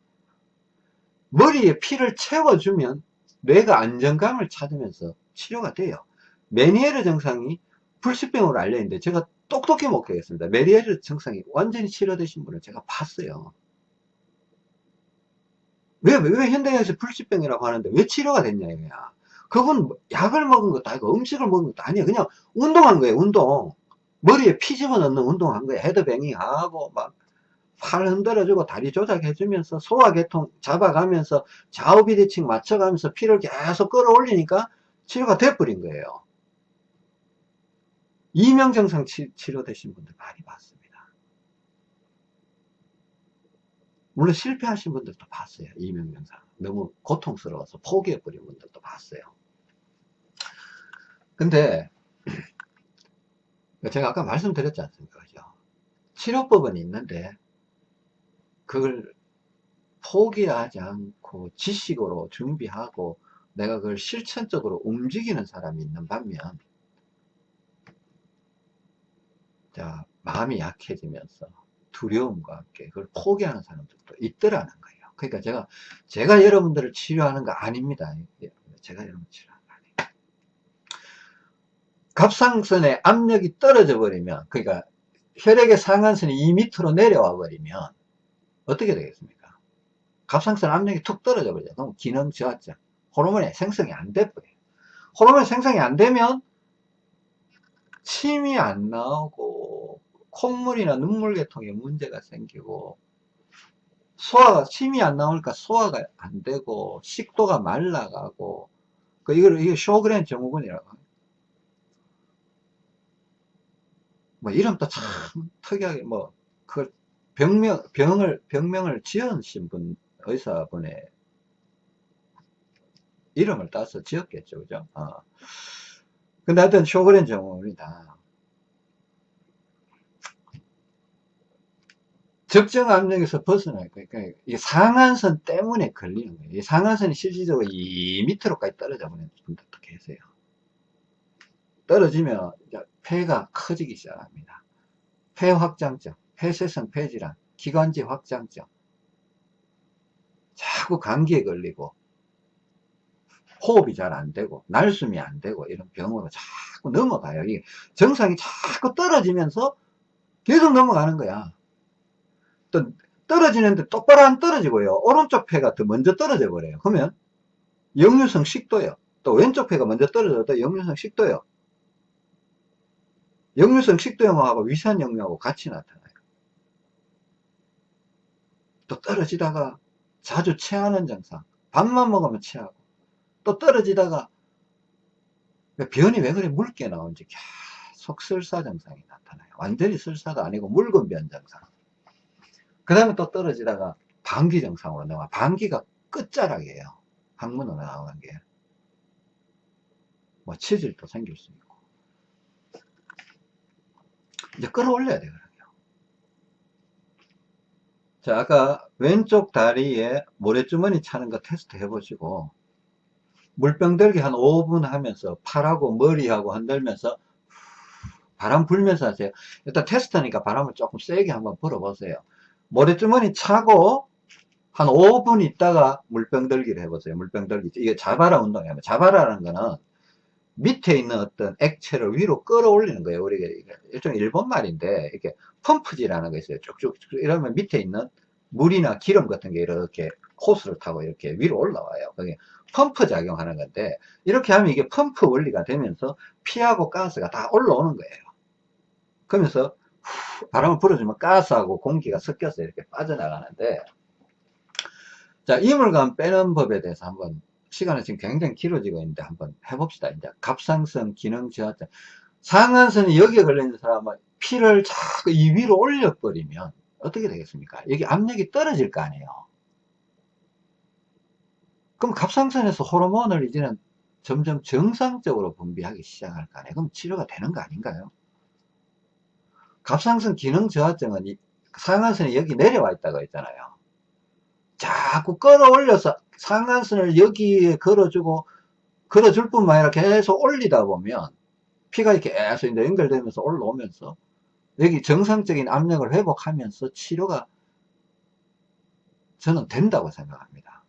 머리에 피를 채워주면 뇌가 안정감을 찾으면서 치료가 돼요. 메니에르 증상이 불치병으로 알려있는데 제가 똑똑히 목격했습니다. 메니에르 증상이 완전히 치료되신 분을 제가 봤어요. 왜, 왜 현대에서 불치병이라고 하는데 왜 치료가 됐냐 이거야. 그건 약을 먹은 것도 아니고 음식을 먹은 것도 아니에요. 그냥 운동한 거예요, 운동. 머리에 피 집어넣는 운동한 거예요. 헤드뱅잉 하고 막 팔 흔들어주고 다리 조작해주면서 소화계통 잡아가면서 좌우 비대칭 맞춰가면서 피를 계속 끌어올리니까 치료가 돼버린 거예요. 이명정상 치료되신 분들 많이 봤습니다. 물론 실패하신 분들도 봤어요. 이명정상. 너무 고통스러워서 포기해버린 분들도 봤어요. 근데 제가 아까 말씀드렸지 않습니까? 그죠? 치료법은 있는데 그걸 포기하지 않고 지식으로 준비하고 내가 그걸 실천적으로 움직이는 사람이 있는 반면 자 마음이 약해지면서 두려움과 함께 그걸 포기하는 사람들도 있더라는 거예요. 그러니까 제가 제가 여러분들을 치료하는 거 아닙니다. 제가 여러분 아니에요. 갑상선의 압력이 떨어져 버리면 그러니까 혈액의 상한선이 2m로 내려와 버리면 어떻게 되겠습니까? 갑상선 압력이 툭 떨어져 버리죠. 그럼 기능 저하죠. 호르몬이 생성이 안 돼버려요. 호르몬이 생성이 안 되면 침이 안 나오고 콧물이나 눈물계통에 문제가 생기고 소화가 침이 안 나오니까 소화가 안 되고 식도가 말라가고 그 이걸 이게 쇼그렌 증후군이라고 합니다. 뭐 이름도 참 특이하게 뭐 그걸 병명 병을 병명을 지으신 분 의사분의 이름을 따서 지었겠죠, 그죠? 어. 근데 하여튼 쇼그렌 증후군이다. 적정 압력에서 벗어날 거예요. 그러니까 이 상한선 때문에 걸리는 거예요. 이 상한선이 실질적으로 2m로까지 떨어져 버리는 분들도 계세요. 떨어지면 폐가 커지기 시작합니다. 폐 확장증, 폐쇄성 폐질환, 기관지 확장증, 자꾸 감기에 걸리고 호흡이 잘 안 되고 날숨이 안 되고 이런 병으로 자꾸 넘어가요. 이게 정상이 자꾸 떨어지면서 계속 넘어가는 거야. 또 떨어지는데 똑바로 안 떨어지고요. 오른쪽 폐가 더 먼저 떨어져 버려요. 그러면 역류성 식도요. 또 왼쪽 폐가 먼저 떨어져도 역류성 식도요. 역류성 식도염하고 위산역류하고 같이 나타나요. 또 떨어지다가 자주 체하는 증상. 밥만 먹으면 체하고 또 떨어지다가 변이 왜 그래 묽게 나오는지 계속 설사 증상이 나타나요. 완전히 설사도 아니고 묽은 변 증상. 그 다음에 또 떨어지다가 방기 증상으로 나와. 방기가 끝자락이에요. 학문으로 나오는 게. 뭐 치질도 생길 수 있고. 이제 끌어올려야 돼요. 자, 아까 왼쪽 다리에 모래주머니 차는 거 테스트 해보시고, 물병 들기 한 5분 하면서 팔하고 머리하고 흔들면서 바람 불면서 하세요. 일단 테스트니까 바람을 조금 세게 한번 불어보세요. 모래주머니 차고 한 5분 있다가 물병 들기를 해보세요. 물병 들기. 이게 자바라 운동이에요. 자바라는 거는 밑에 있는 어떤 액체를 위로 끌어올리는 거예요. 우리가 일종 일본 말인데 이렇게 펌프지라는 거 있어요. 쭉쭉 이러면 밑에 있는 물이나 기름 같은 게 이렇게 호스를 타고 이렇게 위로 올라와요. 그게 펌프 작용하는 건데 이렇게 하면 이게 펌프 원리가 되면서 피하고 가스가 다 올라오는 거예요. 그러면서 바람을 불어주면 가스하고 공기가 섞여서 이렇게 빠져나가는데 자 이물감 빼는 법에 대해서 한번 시간은 지금 굉장히 길어지고 있는데 한번 해봅시다. 이제 갑상선 기능 저하증 상한선이 여기에 걸려있는 사람은 피를 자꾸 이 위로 올려버리면 어떻게 되겠습니까? 여기 압력이 떨어질 거 아니에요. 그럼 갑상선에서 호르몬을 이제는 점점 정상적으로 분비하기 시작할 거 아니에요. 그럼 치료가 되는 거 아닌가요? 갑상선 기능 저하증은 상한선이 여기 내려와 있다고 했잖아요. 자꾸 끌어올려서 상한선을 여기에 걸어주고 걸어줄 뿐만 아니라 계속 올리다 보면 피가 이렇게 계속 연결되면서 올라오면서 여기 정상적인 압력을 회복하면서 치료가 저는 된다고 생각합니다.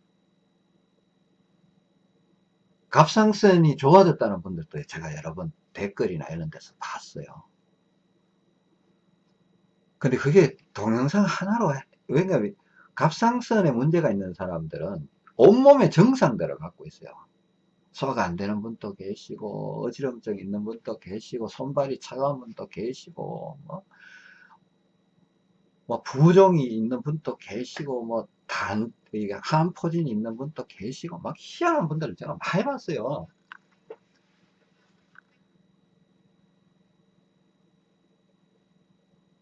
갑상선이 좋아졌다는 분들도 제가 여러 번 댓글이나 이런 데서 봤어요. 근데 그게 동영상 하나로 왜냐면 갑상선에 문제가 있는 사람들은 온몸에 정상들을 갖고 있어요. 소화가 안 되는 분도 계시고 어지럼증 있는 분도 계시고 손발이 차가운 분도 계시고 뭐, 뭐 부종이 있는 분도 계시고 뭐 단, 한포진이 있는 분도 계시고 막 희한한 분들을 제가 많이 봤어요.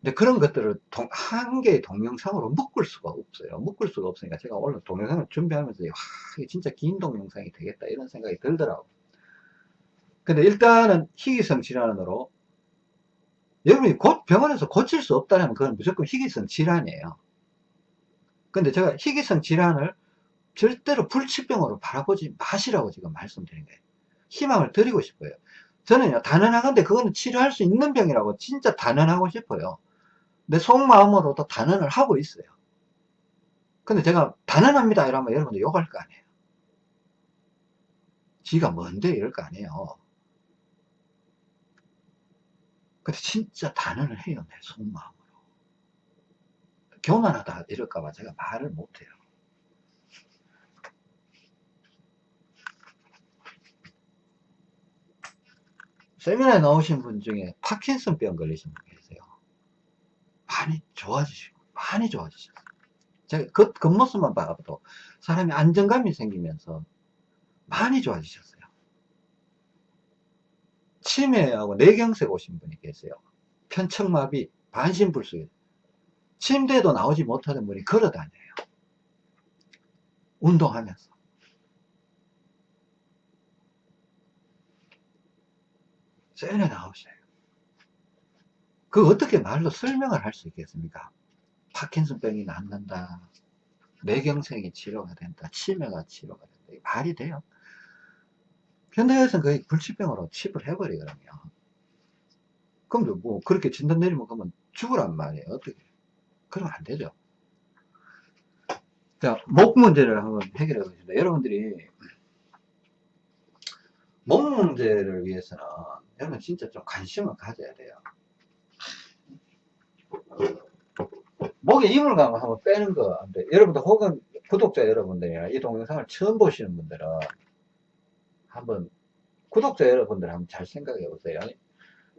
근데 그런 것들을 동, 한 개의 동영상으로 묶을 수가 없어요. 묶을 수가 없으니까 제가 오늘 동영상을 준비하면서 와, 이게 진짜 긴 동영상이 되겠다 이런 생각이 들더라고요. 근데 일단은 희귀성 질환으로 여러분이 곧 병원에서 고칠 수 없다면 그건 무조건 희귀성 질환이에요. 근데 제가 희귀성 질환을 절대로 불치병으로 바라보지 마시라고 지금 말씀드린 거예요. 희망을 드리고 싶어요. 저는요, 단언하건데 그거는 치료할 수 있는 병이라고 진짜 단언하고 싶어요. 내 속마음으로도 단언을 하고 있어요. 근데 제가 단언합니다 이러면 여러분들 욕할 거 아니에요. 지가 뭔데 이럴 거 아니에요. 근데 진짜 단언을 해요 내 속마음으로. 교만하다 이럴까 봐 제가 말을 못해요. 세미나에 나오신 분 중에 파킨슨병 걸리신 분 많이 좋아지시고 많이 좋아지셨어요. 제가 그 겉모습만 봐도 사람이 안정감이 생기면서 많이 좋아지셨어요. 치매하고 뇌경색 오신 분이 계세요. 편척마비, 반신불수. 침대에도 나오지 못하는 분이 걸어 다녀요. 운동하면서. 쎄네 나오셔요. 그 어떻게 말로 설명을 할 수 있겠습니까? 파킨슨병이 낫는다. 뇌경색이 치료가 된다. 치매가 치료가 된다. 말이 돼요. 현대에서는 거의 불치병으로 칩을 해버리거든요. 그럼 뭐 그렇게 진단 내리면 그러면 죽으란 말이에요. 어떻게? 그러면 안 되죠. 자, 목 문제를 한번 해결해 보겠습니다. 여러분들이 목 문제를 위해서는 여러분 진짜 좀 관심을 가져야 돼요. 목에 이물감을 한번 빼는 거. 여러분들 혹은 구독자 여러분들이나 이 동영상을 처음 보시는 분들은 한번 구독자 여러분들 한번 잘 생각해 보세요.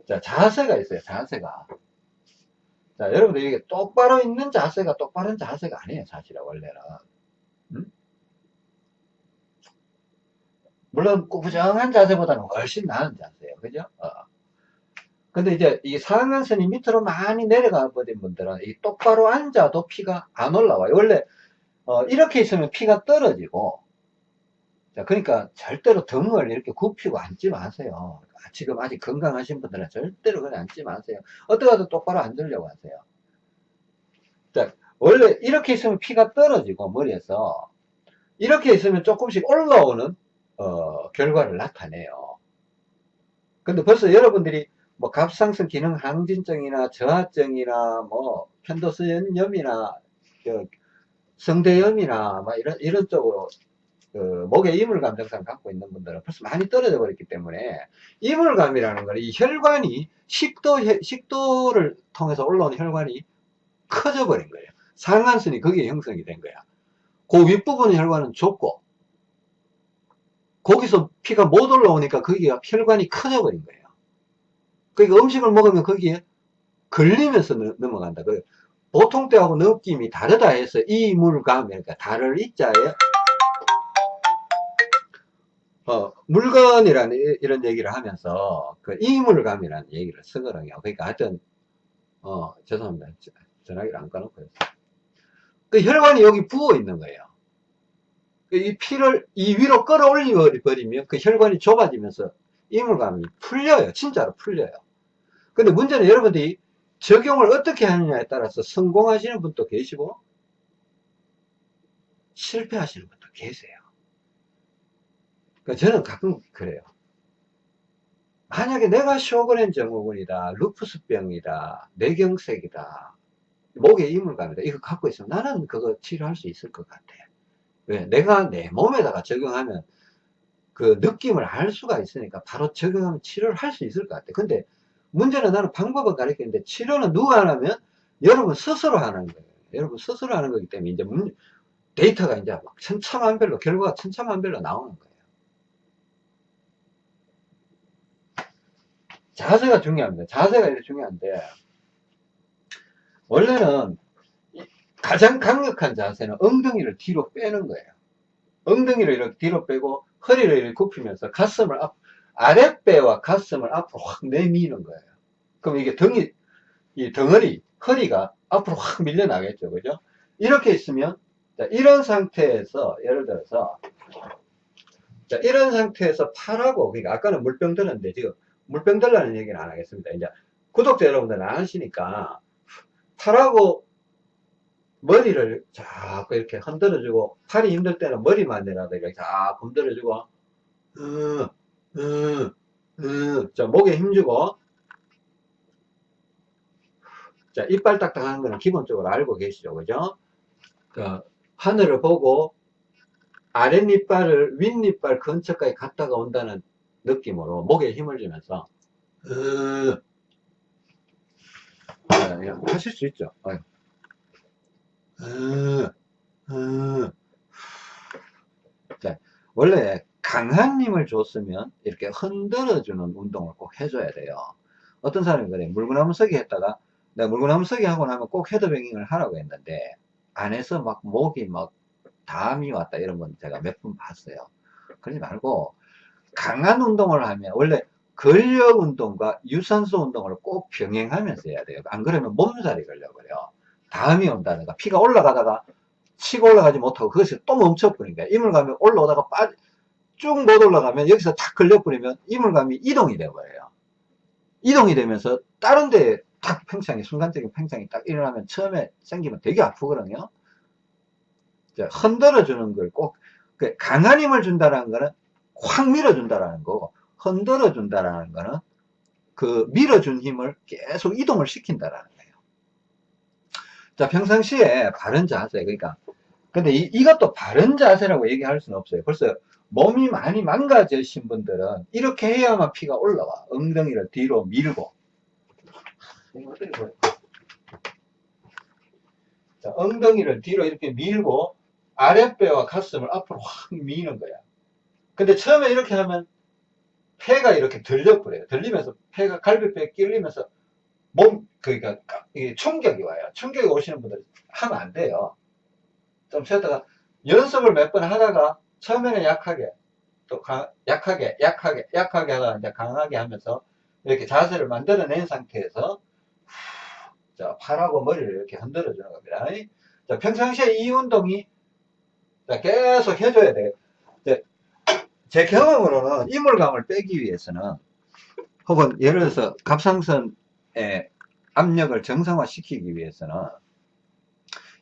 자, 자세가 있어요. 자세가. 자, 여러분들 이게 똑바로 있는 자세가 똑바른 자세가 아니에요. 사실은 원래는. 음? 물론 꾸부정한 자세보다는 훨씬 나은 자세예요. 그죠? 어. 근데 이제 이 상한선이 밑으로 많이 내려가 버린 분들은 이 똑바로 앉아도 피가 안 올라와요. 원래 어, 이렇게 있으면 피가 떨어지고 자, 그러니까 절대로 등을 이렇게 굽히고 앉지 마세요. 아, 지금 아직 건강하신 분들은 절대로 그냥 앉지 마세요. 어떻게든 똑바로 앉으려고 하세요. 자, 원래 이렇게 있으면 피가 떨어지고 머리에서 이렇게 있으면 조금씩 올라오는 어, 결과를 나타내요. 근데 벌써 여러분들이 뭐 갑상선 기능 항진증이나 저하증이나 뭐 편도선염이나 성대염이나 막 이런 이런 쪽으로 그 목에 이물감 증상 갖고 있는 분들은 벌써 많이 떨어져 버렸기 때문에 이물감이라는 거는 이 혈관이 식도 식도를 통해서 올라오는 혈관이 커져 버린 거예요. 상한선이 거기에 형성이 된 거야. 그 윗부분 혈관은 좁고 거기서 피가 못 올라오니까 거기가 혈관이 커져 버린 거예요. 그러니까 음식을 먹으면 거기에 걸리면서 넘어간다. 그 보통 때하고 느낌이 다르다 해서 이물감, 그러니까 달을 이자에 어, 물건이라는 이런 얘기를 하면서 그 이물감이라는 얘기를 쓰거든요. 그러니까 하여튼 어 죄송합니다. 전화기를 안 꺼놓고 그 혈관이 여기 부어 있는 거예요. 그이 피를 이 위로 끌어올려 버리면 그 혈관이 좁아지면서 이물감이 풀려요. 진짜로 풀려요. 근데 문제는 여러분들이 적용을 어떻게 하느냐에 따라서 성공하시는 분도 계시고 실패하시는 분도 계세요. 그러니까 저는 가끔 그래요. 만약에 내가 쇼그렌 증후군이다, 루푸스병이다, 뇌경색이다, 목에 이물감이다, 이거 갖고 있으면 나는 그거 치료할 수 있을 것 같아. 왜? 내가 내 몸에다가 적용하면 그 느낌을 알 수가 있으니까 바로 적용하면 치료를 할 수 있을 것 같아. 근데 문제는 나는 방법을 가르치는데 치료는 누가 하냐면 여러분 스스로 하는 거예요. 여러분 스스로 하는 거기 때문에 이제 문, 데이터가 이제 막 천차만별로 결과가 천차만별로 나오는 거예요. 자세가 중요합니다. 자세가 이렇게 중요한데 원래는 가장 강력한 자세는 엉덩이를 뒤로 빼는 거예요. 엉덩이를 이렇게 뒤로 빼고 허리를 이렇게 굽히면서 가슴을 앞, 아랫배와 가슴을 앞으로 확 내미는 거예요. 그럼 이게 등이, 이 덩어리, 허리가 앞으로 확 밀려나겠죠. 그죠? 이렇게 있으면, 자, 이런 상태에서, 예를 들어서, 자, 이런 상태에서 팔하고, 그러니까 아까는 물병 들었는데, 지금 물병 들라는 얘기는 안 하겠습니다. 이제 구독자 여러분들 안 하시니까 팔하고 머리를 자꾸 이렇게 흔들어주고 팔이 힘들 때는 머리만이라도 이렇게 자꾸 흔들어주고 으, 으, 으. 자 목에 힘주고 자 이빨 딱딱한 거는 기본적으로 알고 계시죠 그죠 그 하늘을 보고 아랫니빨을 윗니빨 근처까지 갔다가 온다는 느낌으로 목에 힘을 주면서 으, 아, 하실 수 있죠. 으, 으. 자, 원래 강한 힘을 줬으면 이렇게 흔들어주는 운동을 꼭 해줘야 돼요. 어떤 사람이 그래 물구나무 서기 했다가 내가 물구나무 서기 하고 나면 꼭 헤드뱅잉을 하라고 했는데 안에서 막 목이 막 담이 왔다 이런 건 제가 몇번 봤어요. 그러지 말고 강한 운동을 하면 원래 근력 운동과 유산소 운동을 꼭 병행하면서 해야 돼요. 안 그러면 몸살이 걸려버려. 다음이 온다든가 피가 올라가다가 치고 올라가지 못하고 그것이 또 멈춰버린 거야. 이물감이 올라오다가 빠, 쭉 못 올라가면 여기서 탁 걸려버리면 이물감이 이동이 돼버려요. 이동이 되면서 다른 데에 탁 팽창이, 순간적인 팽창이 딱 일어나면 처음에 생기면 되게 아프거든요. 흔들어 주는 걸 꼭, 그 강한 힘을 준다는 거는 확 밀어준다라는 거고 흔들어 준다라는 거는 그 밀어준 힘을 계속 이동을 시킨다라는 거예요. 자, 평상시에 바른 자세, 그러니까 근데 이, 이것도 바른 자세라고 얘기할 수는 없어요. 벌써 몸이 많이 망가지신 분들은 이렇게 해야만 피가 올라와. 엉덩이를 뒤로 밀고. 자, 엉덩이를 뒤로 이렇게 밀고 아랫배와 가슴을 앞으로 확 미는 거야. 근데 처음에 이렇게 하면 폐가 이렇게 들려버려요. 들리면서 폐가 갈비뼈에 끼리면서 몸, 그러니까 충격이 와요. 충격이 오시는 분들 하면 안 돼요. 좀 쉬었다가 연습을 몇 번 하다가 처음에는 약하게 또 가- 약하게, 약하게, 약하게 하다가 이제 강하게 하면서 이렇게 자세를 만들어낸 상태에서 자, 팔하고 머리를 이렇게 흔들어 주는 겁니다. 자, 평상시에 이 운동이 자, 계속 해줘야 돼요. 이제 제 경험으로는 이물감을 빼기 위해서는 혹은 예를 들어서 갑상선의 압력을 정상화시키기 위해서는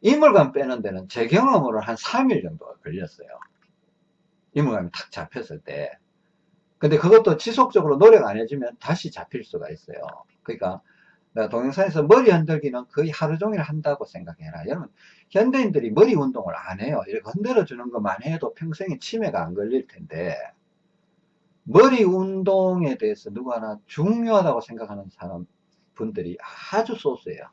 이물감 빼는 데는 제 경험으로 한 3일 정도가 걸렸어요. 이물감이 탁 잡혔을 때. 근데 그것도 지속적으로 노력 안 해주면 다시 잡힐 수가 있어요. 그러니까 내가 동영상에서 머리 흔들기는 거의 하루 종일 한다고 생각해라. 여러분, 현대인들이 머리 운동을 안 해요. 이렇게 흔들어 주는 것만 해도 평생에 치매가 안 걸릴 텐데, 머리 운동에 대해서 누구 하나 중요하다고 생각하는 사람, 분들이 아주 소수예요.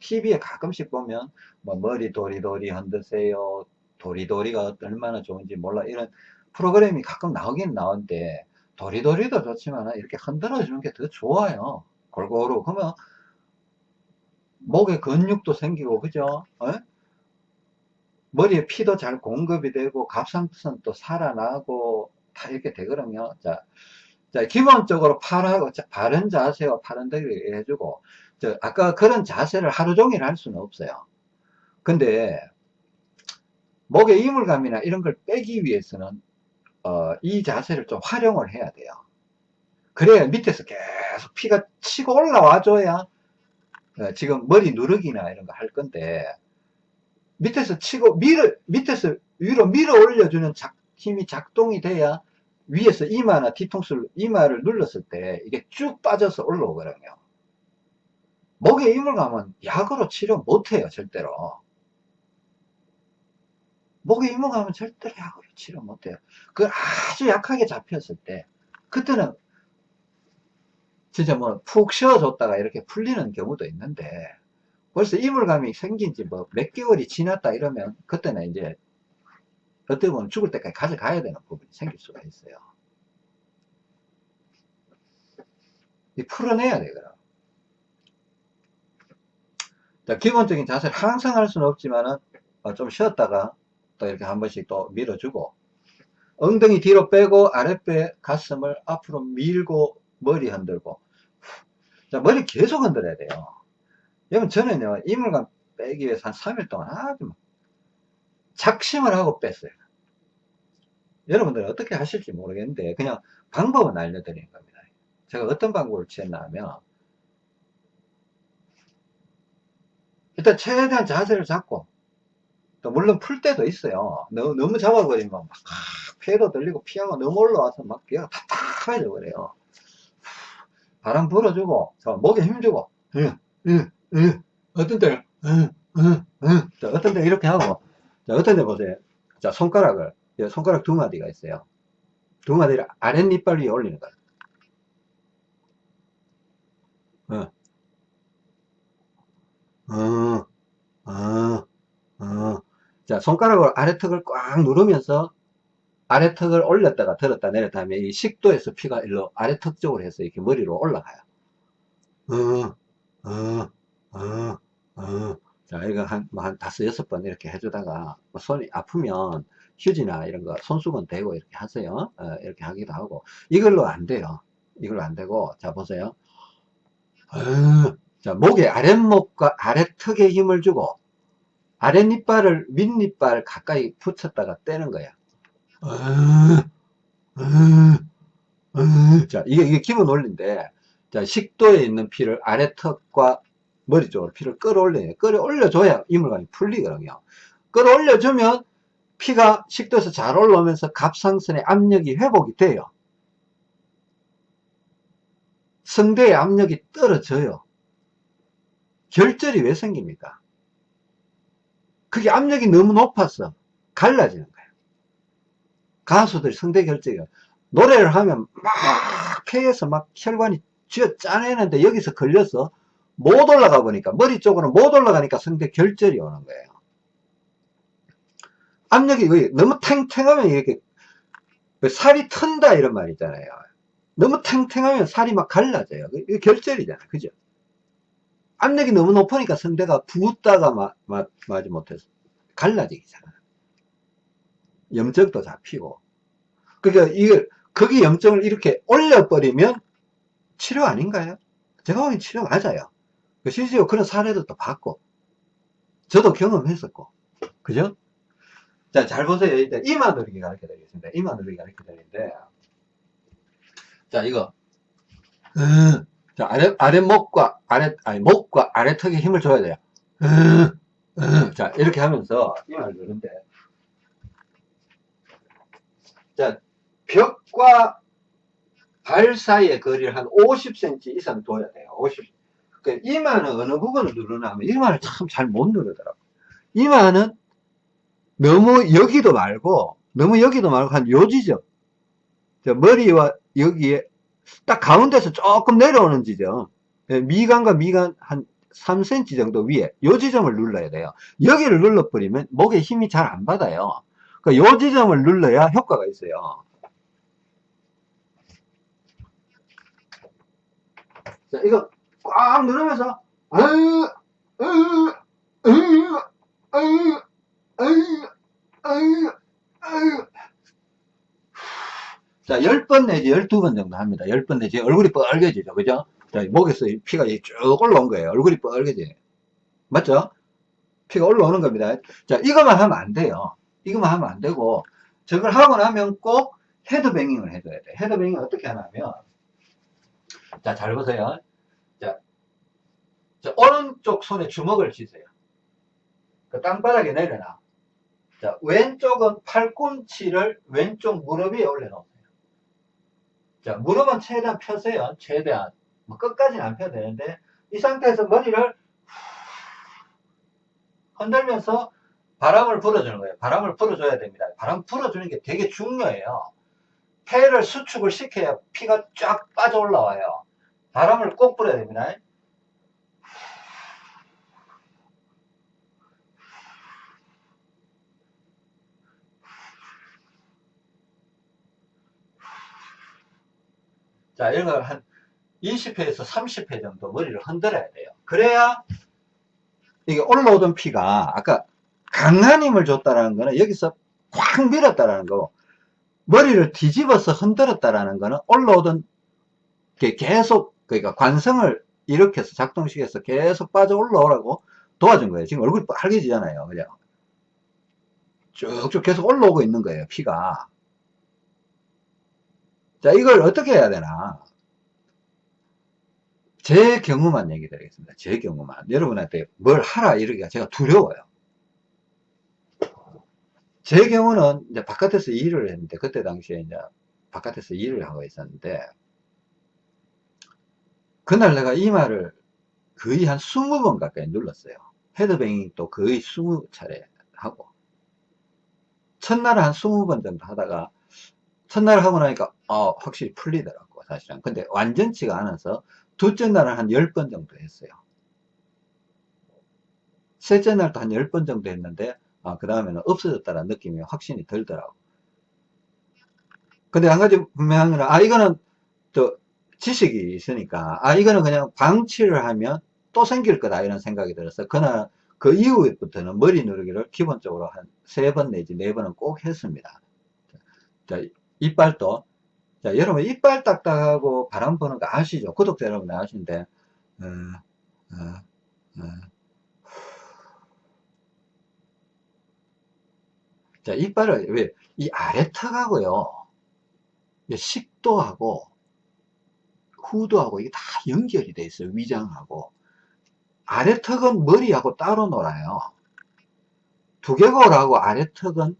TV에 가끔씩 보면, 뭐, 머리 도리도리 흔드세요. 도리도리가 얼마나 좋은지 몰라. 이런 프로그램이 가끔 나오긴 나오는데, 도리도리도 좋지만, 이렇게 흔들어 주는 게 더 좋아요. 골고루. 그러면, 목에 근육도 생기고, 그죠? 어? 머리에 피도 잘 공급이 되고, 갑상선도 살아나고, 다 이렇게 되거든요. 자, 자, 기본적으로 팔하고, 자, 바른 자세와 팔은 대기 해주고, 저, 아까 그런 자세를 하루 종일 할 수는 없어요. 근데, 목에 이물감이나 이런 걸 빼기 위해서는, 어, 이 자세를 좀 활용을 해야 돼요. 그래야 밑에서 계속 피가 치고 올라와줘야, 어, 지금 머리 누르기나 이런 거 할 건데, 밑에서 치고, 밀어, 밑에서 위로 밀어 올려주는 작, 힘이 작동이 돼야 위에서 이마나 뒤통수를, 이마를 눌렀을 때 이게 쭉 빠져서 올라오거든요. 목에 이물감은 약으로 치료 못해요, 절대로. 목에 이물감은 절대로 약으로 치료 못해요. 그 아주 약하게 잡혔을 때, 그때는 진짜 뭐 푹 쉬어줬다가 이렇게 풀리는 경우도 있는데, 벌써 이물감이 생긴 지 뭐 몇 개월이 지났다 이러면, 그때는 이제 어떻게 보면 죽을 때까지 가져가야 되는 부분이 생길 수가 있어요. 이 풀어내야 되거든. 자, 기본적인 자세를 항상 할 수는 없지만은, 어, 좀 쉬었다가 또 이렇게 한 번씩 또 밀어주고, 엉덩이 뒤로 빼고 아랫배 가슴을 앞으로 밀고 머리 흔들고, 자, 머리 계속 흔들어야 돼요. 여러분, 저는요, 이물감 빼기 위해서 한 3일 동안 아주 막 작심을 하고 뺐어요. 여러분들 어떻게 하실지 모르겠는데 그냥 방법은 알려드리는 겁니다. 제가 어떤 방법을 취했나 하면 일단 최대한 자세를 잡고 또 물론 풀 때도 있어요. 너무, 너무 잡아버리면 막 폐도 들리고 피하고 너무 올라와서 막 얘가 답답해져 버려요. 바람 불어주고 목에 힘주고 으, 으, 으. 어떤 때는 어떤 때 이렇게 하고 자, 어떤 데 보세요. 자, 손가락을, 손가락 두 마디가 있어요. 두 마디를 아랫니빨 위에 올리는 거예요. 어. 어, 어, 어. 자, 손가락으로 아래턱을 꽉 누르면서 아래턱을 올렸다가 들었다 내렸다 하면 이 식도에서 피가 일로 아래턱 쪽으로 해서 이렇게 머리로 올라가요. 어, 어, 어, 어. 자, 이거 한, 뭐 한 다섯, 여섯 번 이렇게 해주다가, 뭐 손이 아프면 휴지나 이런 거 손수건 대고 이렇게 하세요. 어, 이렇게 하기도 하고. 이걸로 안 돼요. 이걸로 안 되고, 자, 보세요. 어, 자, 목에 아랫목과 아래턱에 힘을 주고, 아랫니빨을 윗니빨 가까이 붙였다가 떼는 거야. 자, 이게, 이게 기본 원리인데, 자, 식도에 있는 피를 아래턱과 머리 쪽으로 피를 끌어올려요. 끌어올려줘야 이물감이 풀리거든요. 끌어올려주면 피가 식도에서 잘 올라오면서 갑상선의 압력이 회복이 돼요. 성대의 압력이 떨어져요. 결절이 왜 생깁니까? 그게 압력이 너무 높아서 갈라지는 거예요. 가수들이 성대 결절이 노래를 하면 막 폐에서 막 혈관이 쥐어 짜내는데 여기서 걸려서 못 올라가 보니까 머리 쪽으로 못 올라가니까 성대 결절이 오는 거예요. 압력이 너무 탱탱하면 이렇게 살이 튼다 이런 말 있잖아요. 너무 탱탱하면 살이 막 갈라져요. 결절이잖아. 그죠? 압력이 너무 높으니까 성대가 부었다가 마, 마, 마지 못해서 갈라지기잖아. 염증도 잡히고 그러니까 이게 거기 염증을 이렇게 올려버리면 치료 아닌가요? 제가 보기엔 치료 맞아요. 그 실제로 그런 사례도 또 봤고, 저도 경험했었고, 그죠? 자, 잘 보세요. 일단 이마 누르기 가르쳐 드리겠습니다. 이마 누르기 가르쳐 드리는데, 자, 이거, 음, 자, 아래, 아랫목과, 아래, 아니, 목과 아래턱에 힘을 줘야 돼요. 자, 이렇게 하면서 이마를 누른데, 자, 벽과 발 사이의 거리를 한 50cm 이상 둬야 돼요. 50. 그 이마는 어느 부분을 누르나 하면 이마를 참 잘 못 누르더라고. 이마는 너무 여기도 말고 너무 여기도 말고 한 요 지점. 저 머리와 여기에 딱 가운데서 조금 내려오는 지점. 예, 미간과 미간 한 3cm 정도 위에 요 지점을 눌러야 돼요. 여기를 눌러버리면 목에 힘이 잘 안 받아요. 그러니까 요 지점을 눌러야 효과가 있어요. 자, 이거 꽉 누르면서 아유. 자, 10번 내지 12번 정도 합니다. 10번 내지 얼굴이 빨개지죠. 그죠? 자, 목에서 피가 쭉 올라온 거예요. 얼굴이 빨개져요. 맞죠? 피가 올라오는 겁니다. 자, 이것만 하면 안 돼요. 이것만 하면 안 되고, 저걸 하고 나면 꼭 헤드뱅잉을 해줘야 돼. 헤드뱅잉 어떻게 하냐면, 자, 잘 보세요. 자, 자 오른쪽 손에 주먹을 쥐세요. 그 땅바닥에 내려놔. 자, 왼쪽은 팔꿈치를 왼쪽 무릎 위에 올려놓으세요. 자, 무릎은 최대한 펴세요. 최대한. 뭐 끝까지는 안 펴도 되는데, 이 상태에서 머리를 흔들면서 바람을 불어주는 거예요. 바람을 불어줘야 됩니다. 바람 불어주는 게 되게 중요해요. 폐를 수축을 시켜야 피가 쫙 빠져 올라와요. 바람을 꼭 불어야 됩니다. 자, 이런 걸한 20회에서 30회 정도 머리를 흔들어야 돼요. 그래야 이게 올라오던 피가 아까 강한 힘을 줬다라는 거는 여기서 꽉 밀었다라는 거고 머리를 뒤집어서 흔들었다라는 거는 올라오던 게 계속 그러니까 관성을 일으켜서 작동시켜서 계속 빠져 올라오라고 도와준 거예요. 지금 얼굴이 빨개지잖아요. 그죠? 쭉쭉 계속 올라오고 있는 거예요. 피가. 자, 이걸 어떻게 해야 되나? 제 경우만 얘기 드리겠습니다. 제 경우만. 여러분한테 뭘 하라 이러기가 제가 두려워요. 제 경우는 이제 바깥에서 일을 했는데, 그때 당시에 이제 바깥에서 일을 하고 있었는데, 그날 내가 이마를 거의 한 20번 가까이 눌렀어요. 헤드뱅잉 또 거의 20차례 하고. 첫날은 한 20번 정도 하다가, 첫날 하고 나니까, 어, 확실히 풀리더라고, 사실은. 근데 완전치가 않아서, 둘째 날은 한 10번 정도 했어요. 셋째 날도 한 10번 정도 했는데, 아, 그 다음에는 없어졌다는 느낌이 확신이 들더라고. 근데 한 가지 분명한 거는, 아, 이거는 또 지식이 있으니까, 아, 이거는 그냥 방치를 하면 또 생길 거다, 이런 생각이 들어서, 그날, 그 이후부터는 머리 누르기를 기본적으로 한 세 번 내지 네 번은 꼭 했습니다. 자, 이빨도, 자, 여러분, 이빨 딱딱하고 바람 부는 거 아시죠? 구독자 여러분 아시는데, 어, 어, 어. 자, 이빨을, 왜, 이 아래 턱하고요, 식도하고, 후두하고, 이게 다 연결이 돼 있어요, 위장하고. 아래 턱은 머리하고 따로 놀아요. 두개골하고 아래 턱은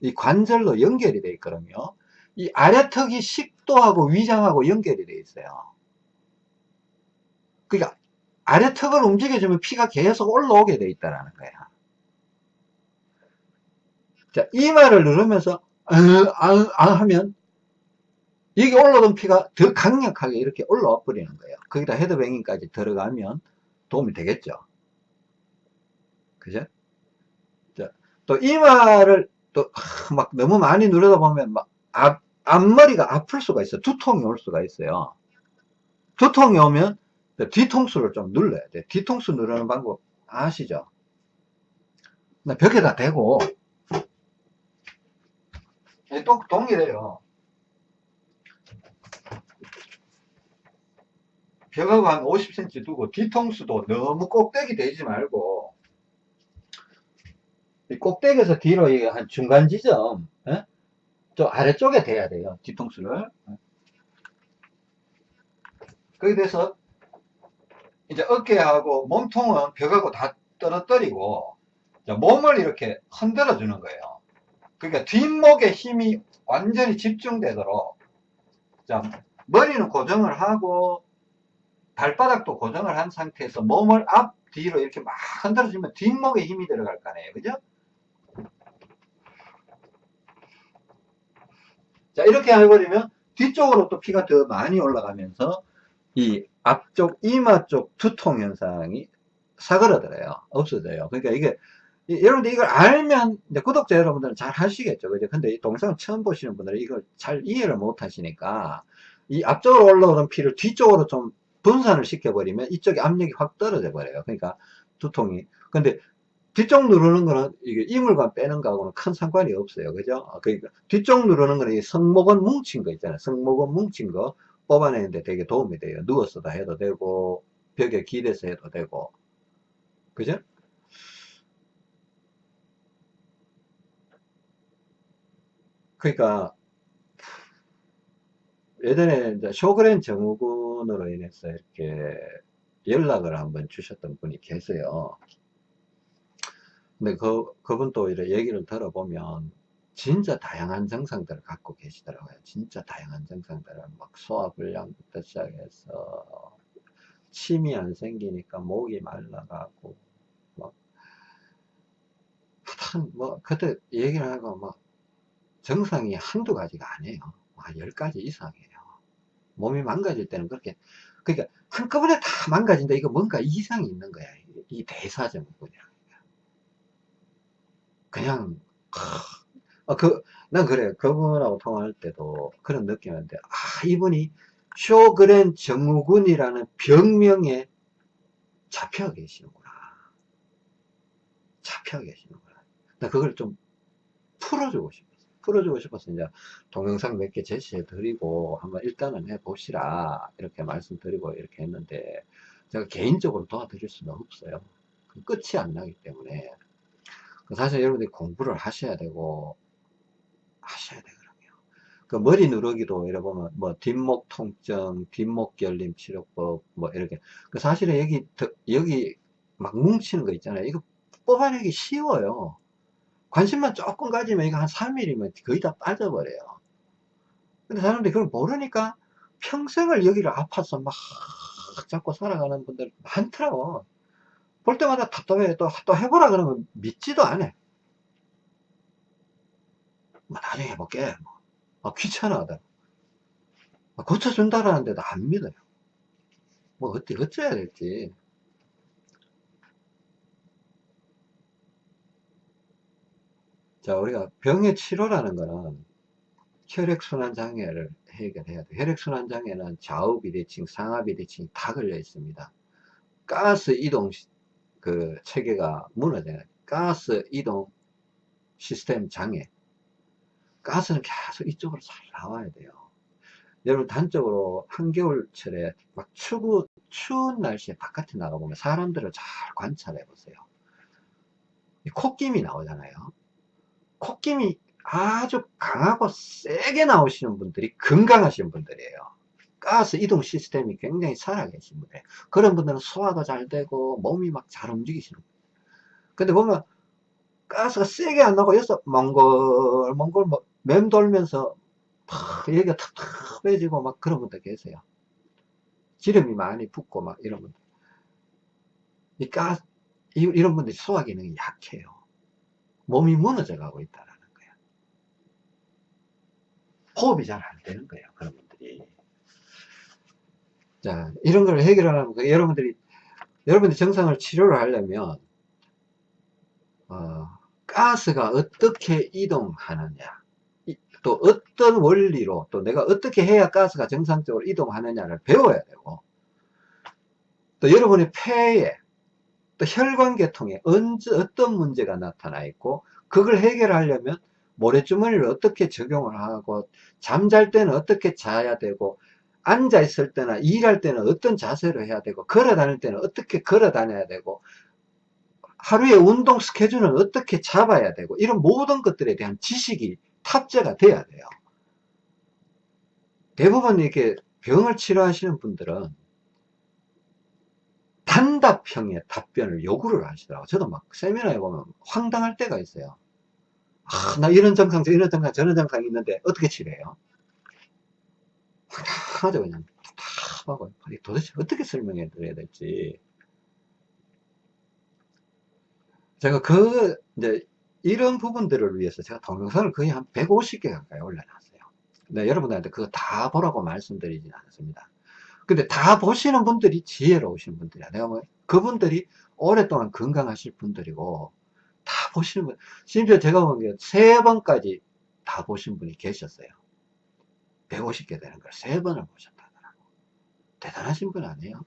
이 관절로 연결이 돼 있거든요. 이 아래턱이 식도하고 위장하고 연결이 돼 있어요. 그러니까 아래턱을 움직여주면 피가 계속 올라오게 돼 있다라는 거야. 자, 이마를 누르면서 아, 아, 아 하면 여기 올라오던 피가 더 강력하게 이렇게 올라와 버리는 거예요. 거기다 헤드뱅잉까지 들어가면 도움이 되겠죠. 그죠? 자, 또 이마를 또막 너무 많이 누르다 보면 막 앞, 앞머리가 아플 수가 있어요. 두통이 올 수가 있어요. 두통이 오면 그 뒤통수를 좀 눌러야 돼. 뒤통수 누르는 방법 아시죠? 네, 벽에다 대고 네, 또 동일해요. 벽하고 한 50cm 두고 뒤통수도 너무 꼭대기 되지 말고 꼭대기에서 뒤로 한 중간 지점 예? 좀 아래쪽에 돼야 돼요 뒤통수를. 거기에 대해서 이제 어깨하고 몸통은 벽하고 다 떨어뜨리고 몸을 이렇게 흔들어 주는 거예요. 그러니까 뒷목에 힘이 완전히 집중되도록 자 머리는 고정을 하고 발바닥도 고정을 한 상태에서 몸을 앞 뒤로 이렇게 막 흔들어 주면 뒷목에 힘이 들어갈 거 아니에요. 그죠 자 이렇게 해버리면 뒤쪽으로 또 피가 더 많이 올라가면서 이 앞쪽 이마 쪽 두통 현상이 사그러들어요. 없어져요. 그러니까 이게 여러분들 이걸 알면 구독자 여러분들은 잘 하시겠죠. 그죠? 근데 이 동영상을 처음 보시는 분들은 이걸 잘 이해를 못 하시니까 이 앞쪽으로 올라오는 피를 뒤쪽으로 좀 분산을 시켜버리면 이쪽에 압력이 확 떨어져 버려요. 그러니까 두통이. 근데 뒤쪽 누르는 거는 이게 이물관 빼는 거하고는 큰 상관이 없어요. 그죠? 그러니까 뒤쪽 누르는 거는 이 성목은 뭉친 거 있잖아요. 성목은 뭉친 거 뽑아내는데 되게 도움이 돼요. 누워서도 해도 되고 벽에 기대서 해도 되고. 그죠? 그러니까 예전에 이제 쇼그렌 정후군으로 인해서 이렇게 연락을 한번 주셨던 분이 계세요. 근데 그, 그분도 이렇게 얘기를 들어보면 진짜 다양한 증상들을 갖고 계시더라고요. 진짜 다양한 증상들을 막 소화불량부터 시작해서 침이 안 생기니까 목이 말라가고 막 하여튼 뭐 그때 얘기를 하고 막 정상이 한두 가지가 아니에요. 한열 가지 이상이에요. 몸이 망가질 때는 그렇게, 그러니까 한꺼번에 다 망가진다. 이거 뭔가 이상이 있는 거야. 이 대사증후군이야. 그냥, 아, 그, 난 그래. 그분하고 통화할 때도 그런 느낌이었는데, 아, 이분이 쇼그렌 정후군이라는 병명에 잡혀 계시는구나. 잡혀 계시는구나. 나 그걸 좀 풀어주고 싶어. 풀어주고 싶어서 이제 동영상 몇 개 제시해 드리고 한번 일단은 해 보시라 이렇게 말씀드리고 이렇게 했는데 제가 개인적으로 도와드릴 수는 없어요 끝이 안 나기 때문에 사실 여러분들이 공부를 하셔야 되고 하셔야 되거든요 그 머리 누르기도 이래 보면 뭐 뒷목 통증 뒷목 결림 치료법 뭐 이렇게 그 사실은 여기 여기 막 뭉치는 거 있잖아요 이거 뽑아내기 쉬워요 관심만 조금 가지면 이거 한 3일이면 거의 다 빠져버려요. 근데 사람들이 그걸 모르니까 평생을 여기를 아파서 막 잡고 살아가는 분들 많더라고. 볼 때마다 답답해. 또, 또 해보라 그러면 믿지도 않아. 뭐 나중에 해볼게. 뭐. 아, 귀찮아하다. 아, 고쳐준다라는데도 안 믿어요. 뭐 어떻게 어째야 될지. 자, 우리가 병의 치료라는 거는 혈액순환 장애를 해결해야 돼. 혈액순환 장애는 좌우 비대칭, 상하 비대칭 다 걸려 있습니다. 가스 이동 그 체계가 무너져요. 가스 이동 시스템 장애. 가스는 계속 이쪽으로 잘 나와야 돼요. 여러분 단적으로 한겨울철에 막 추구, 추운 날씨에 바깥에 나가보면 사람들을 잘 관찰해 보세요. 콧김이 나오잖아요. 콧김이 아주 강하고 세게 나오시는 분들이 건강하신 분들이에요. 가스 이동 시스템이 굉장히 살아계신 분들. 그런 분들은 소화도 잘 되고 몸이 막 잘 움직이시는 분들. 근데 보면 가스가 세게 안 나고 여기서 몽골 몽골 뭐 맴돌면서 막 여기가 텁텁해지고 막 그런 분들 계세요. 기름이 많이 붙고 막 이런 분들. 이 가스 이런 분들이 소화 기능이 약해요. 몸이 무너져 가고 있다는 거예요. 호흡이 잘 안 되는 거예요. 그런 분들이. 자, 이런 걸 해결하려면 여러분들이 여러분들이 정상을 치료를 하려면 어, 가스가 어떻게 이동하느냐. 또 어떤 원리로 또 내가 어떻게 해야 가스가 정상적으로 이동하느냐를 배워야 되고 또 여러분의 폐에 또 혈관계통에 언제 어떤 문제가 나타나 있고 그걸 해결하려면 모래주머니를 어떻게 적용을 하고 잠잘 때는 어떻게 자야 되고 앉아 있을 때나 일할 때는 어떤 자세로 해야 되고 걸어 다닐 때는 어떻게 걸어 다녀야 되고 하루의 운동 스케줄은 어떻게 잡아야 되고 이런 모든 것들에 대한 지식이 탑재가 돼야 돼요. 대부분 이렇게 병을 치료하시는 분들은 단답형의 답변을 요구를 하시더라고요. 저도 막 세미나에 보면 황당할 때가 있어요. 아, 나 이런 증상, 이런 증상, 저런 증상이 있는데 어떻게 치료해요? 황당하죠, 그냥. 답답하고. 도대체 어떻게 설명해 드려야 될지. 제가 그, 이제, 이런 부분들을 위해서 제가 동영상을 거의 한 150개 가까이 올려놨어요. 네, 여러분들한테 그거 다 보라고 말씀드리진 않습니다. 근데 다 보시는 분들이 지혜로우신 분들이야. 내가 뭐, 그분들이 오랫동안 건강하실 분들이고, 다 보시는 분, 심지어 제가 본게세 번까지 다 보신 분이 계셨어요. 150개 되는 걸 세 번을 보셨다더라고. 대단하신 분 아니에요?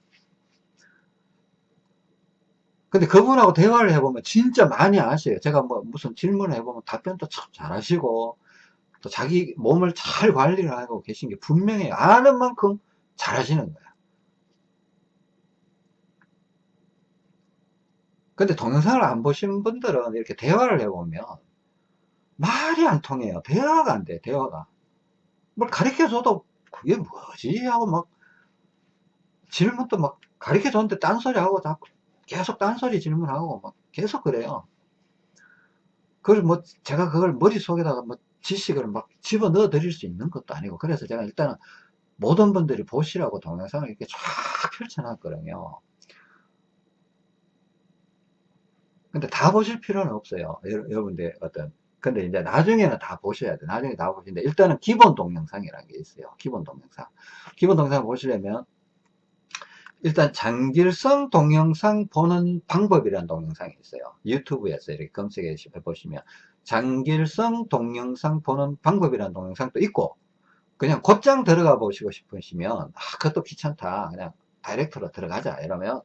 근데 그분하고 대화를 해보면 진짜 많이 아셔요. 제가 뭐 무슨 질문을 해보면 답변도 참 잘하시고, 또 자기 몸을 잘 관리를 하고 계신 게 분명히 아는 만큼 잘하시는 거야. 근데 동영상을 안 보신 분들은 이렇게 대화를 해보면 말이 안 통해요. 대화가 안 돼, 대화가. 뭘 가르쳐줘도 그게 뭐지? 하고 막 질문도 막 가르쳐줬는데 딴소리 하고 자꾸 계속 딴소리 질문하고 막 계속 그래요. 그걸 뭐 제가 그걸 머릿속에다가 뭐 지식을 막 집어넣어 드릴 수 있는 것도 아니고 그래서 제가 일단은 모든 분들이 보시라고 동영상을 이렇게 쫙 펼쳐놨거든요. 근데 다 보실 필요는 없어요. 여러분들 어떤 근데 이제 나중에는 다 보셔야 돼. 나중에 다 보시는데 일단은 기본 동영상이라는 게 있어요. 기본 동영상. 기본 동영상 보시려면 일단 장길성 동영상 보는 방법이라는 동영상이 있어요. 유튜브에서 이렇게 검색해 보시면 장길성 동영상 보는 방법이라는 동영상도 있고 그냥 곧장 들어가 보시고 싶으시면 아 그것도 귀찮다. 그냥 다이렉트로 들어가자 이러면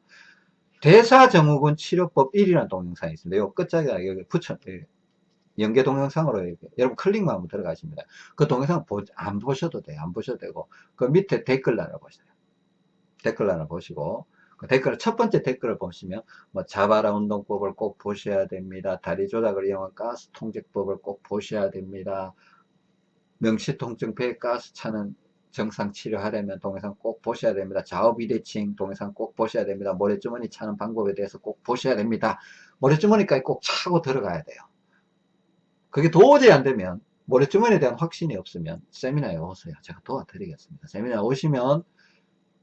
대사증후군 치료법 1이라는 동영상이 있습니다. 요 끝자리에 여기 붙여 연계 동영상으로 이렇게 여러분 클릭만 하면 들어가십니다. 그 동영상 보, 안 보셔도 돼요. 안 보셔도 되고 그 밑에 댓글란을 보세요. 댓글란을 보시고 그 댓글 첫 번째 댓글을 보시면 뭐 자바라 운동법을 꼭 보셔야 됩니다. 다리 조작을 이용한 가스 통제법을 꼭 보셔야 됩니다. 명시통증 배 가스 차는 정상 치료하려면 동영상 꼭 보셔야 됩니다. 좌우 비대칭 동영상 꼭 보셔야 됩니다. 모래주머니 차는 방법에 대해서 꼭 보셔야 됩니다. 모래주머니까지 꼭 차고 들어가야 돼요. 그게 도저히 안 되면 모래주머니에 대한 확신이 없으면 세미나에 오세요. 제가 도와드리겠습니다. 세미나에 오시면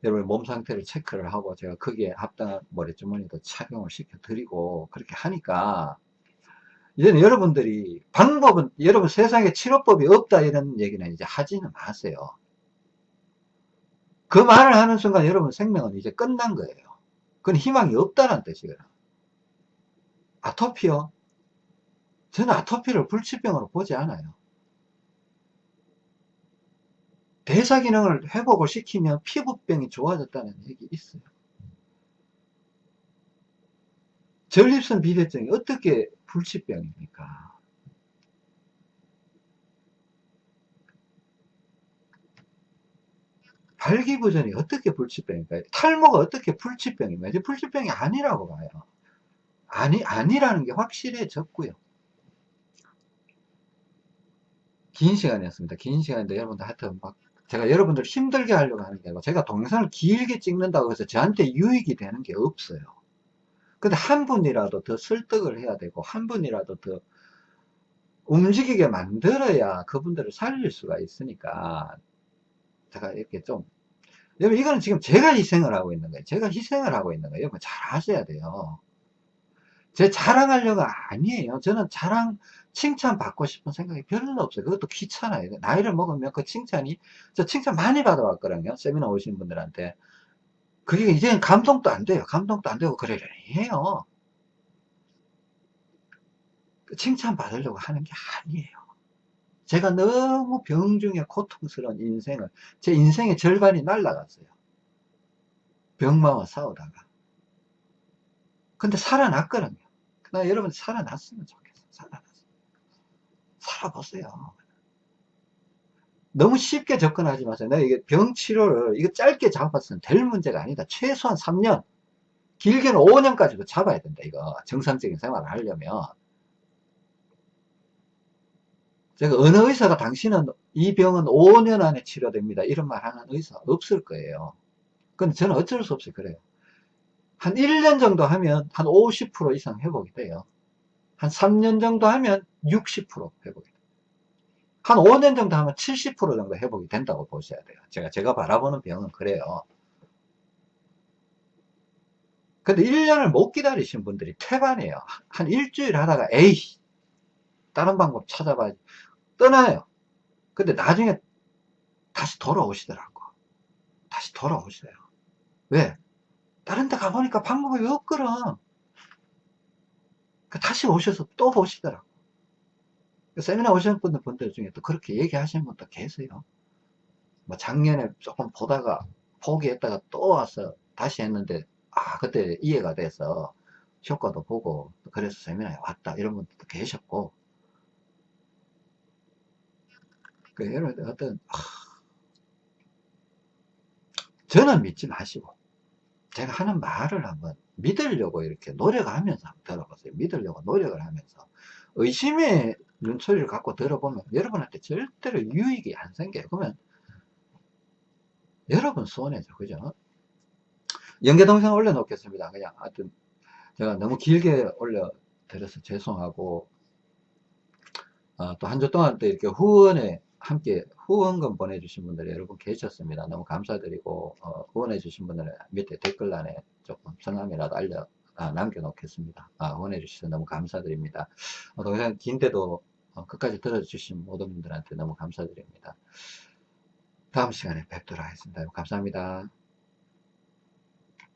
여러분 몸 상태를 체크를 하고 제가 거기에 합당한 모래주머니도 착용을 시켜드리고 그렇게 하니까 이제는 여러분들이 방법은 여러분 세상에 치료법이 없다 이런 얘기는 이제 하지는 마세요. 그 말을 하는 순간 여러분 생명은 이제 끝난 거예요. 그건 희망이 없다는 뜻이거든. 아토피요? 저는 아토피를 불치병으로 보지 않아요. 대사 기능을 회복을 시키면 피부병이 좋아졌다는 얘기 있어요. 전립선 비대증이 어떻게 불치병입니까? 발기부전이 어떻게 불치병입니까? 탈모가 어떻게 불치병입니까? 불치병이 아니라고 봐요. 아니, 아니라는 게 확실해졌고요. 긴 시간이었습니다. 긴 시간인데 여러분들 하여튼 막 제가 여러분들 힘들게 하려고 하는 게 아니고 제가 동영상을 길게 찍는다고 해서 저한테 유익이 되는 게 없어요. 근데 한 분이라도 더 설득을 해야 되고 한 분이라도 더 움직이게 만들어야 그분들을 살릴 수가 있으니까 제가 이렇게 좀 여러분 이거는 지금 제가 희생을 하고 있는 거예요. 제가 희생을 하고 있는 거예요. 여러분 잘 아셔야 돼요. 제 자랑하려고 아니에요. 저는 자랑, 칭찬 받고 싶은 생각이 별로 없어요. 그것도 귀찮아요. 나이를 먹으면 그 칭찬이, 저 칭찬 많이 받아왔거든요. 세미나 오신 분들한테. 그게 이제는 감동도 안 돼요. 감동도 안 되고 그러려니 해요. 그 칭찬 받으려고 하는 게 아니에요. 제가 너무 병중에 고통스러운 인생을, 제 인생의 절반이 날라갔어요. 병마와 싸우다가. 근데 살아났거든요. 나 여러분 살아났으면 좋겠어. 살아났어. 살아보세요. 너무 쉽게 접근하지 마세요. 내가 이게 병 치료를 이거 짧게 잡았으면 될 문제가 아니다. 최소한 3년, 길게는 5년까지도 잡아야 된다. 이거 정상적인 생활을 하려면 제가 어느 의사가 당신은 이 병은 5년 안에 치료됩니다. 이런 말 하는 의사 없을 거예요. 근데 저는 어쩔 수 없이 그래요. 한 1년 정도 하면 한 50% 이상 회복이 돼요. 한 3년 정도 하면 60% 회복이 돼요. 한 5년 정도 하면 70% 정도 회복이 된다고 보셔야 돼요. 제가, 제가 바라보는 병은 그래요. 근데 1년을 못 기다리신 분들이 태반이에요. 한 일주일 하다가, 에이, 다른 방법 찾아봐야지. 떠나요. 근데 나중에 다시 돌아오시더라고. 다시 돌아오셔요. 왜? 다른 데 가보니까 방법이 없거든. 그 다시 오셔서 또 보시더라고. 그 세미나 오신 분들, 분들 중에 또 그렇게 얘기하시는 분도 계세요. 뭐 작년에 조금 보다가 포기했다가 또 와서 다시 했는데, 아, 그때 이해가 돼서 효과도 보고, 그래서 세미나에 왔다. 이런 분들도 계셨고, 그 여러분 어떤 아, 저는 믿지 마시고 제가 하는 말을 한번 믿으려고 이렇게 노력하면서 들어보세요. 믿으려고 노력을 하면서 의심의 눈초리를 갖고 들어보면 여러분한테 절대로 유익이 안 생겨요. 그러면 여러분 손해죠. 그죠? 연계 동영상 올려놓겠습니다. 그냥 하여튼 제가 너무 길게 올려드려서 죄송하고 어, 또한 주 동안 또 이렇게 후원에 함께 후원금 보내주신 분들이 여러분 계셨습니다. 너무 감사드리고 어, 후원해 주신 분들은 밑에 댓글란에 조금 성함이라도 알려 아, 남겨놓겠습니다. 아, 후원해 주셔서 너무 감사드립니다. 어, 동영상 긴데도 어, 끝까지 들어주신 모든 분들한테 너무 감사드립니다. 다음 시간에 뵙도록 하겠습니다. 감사합니다.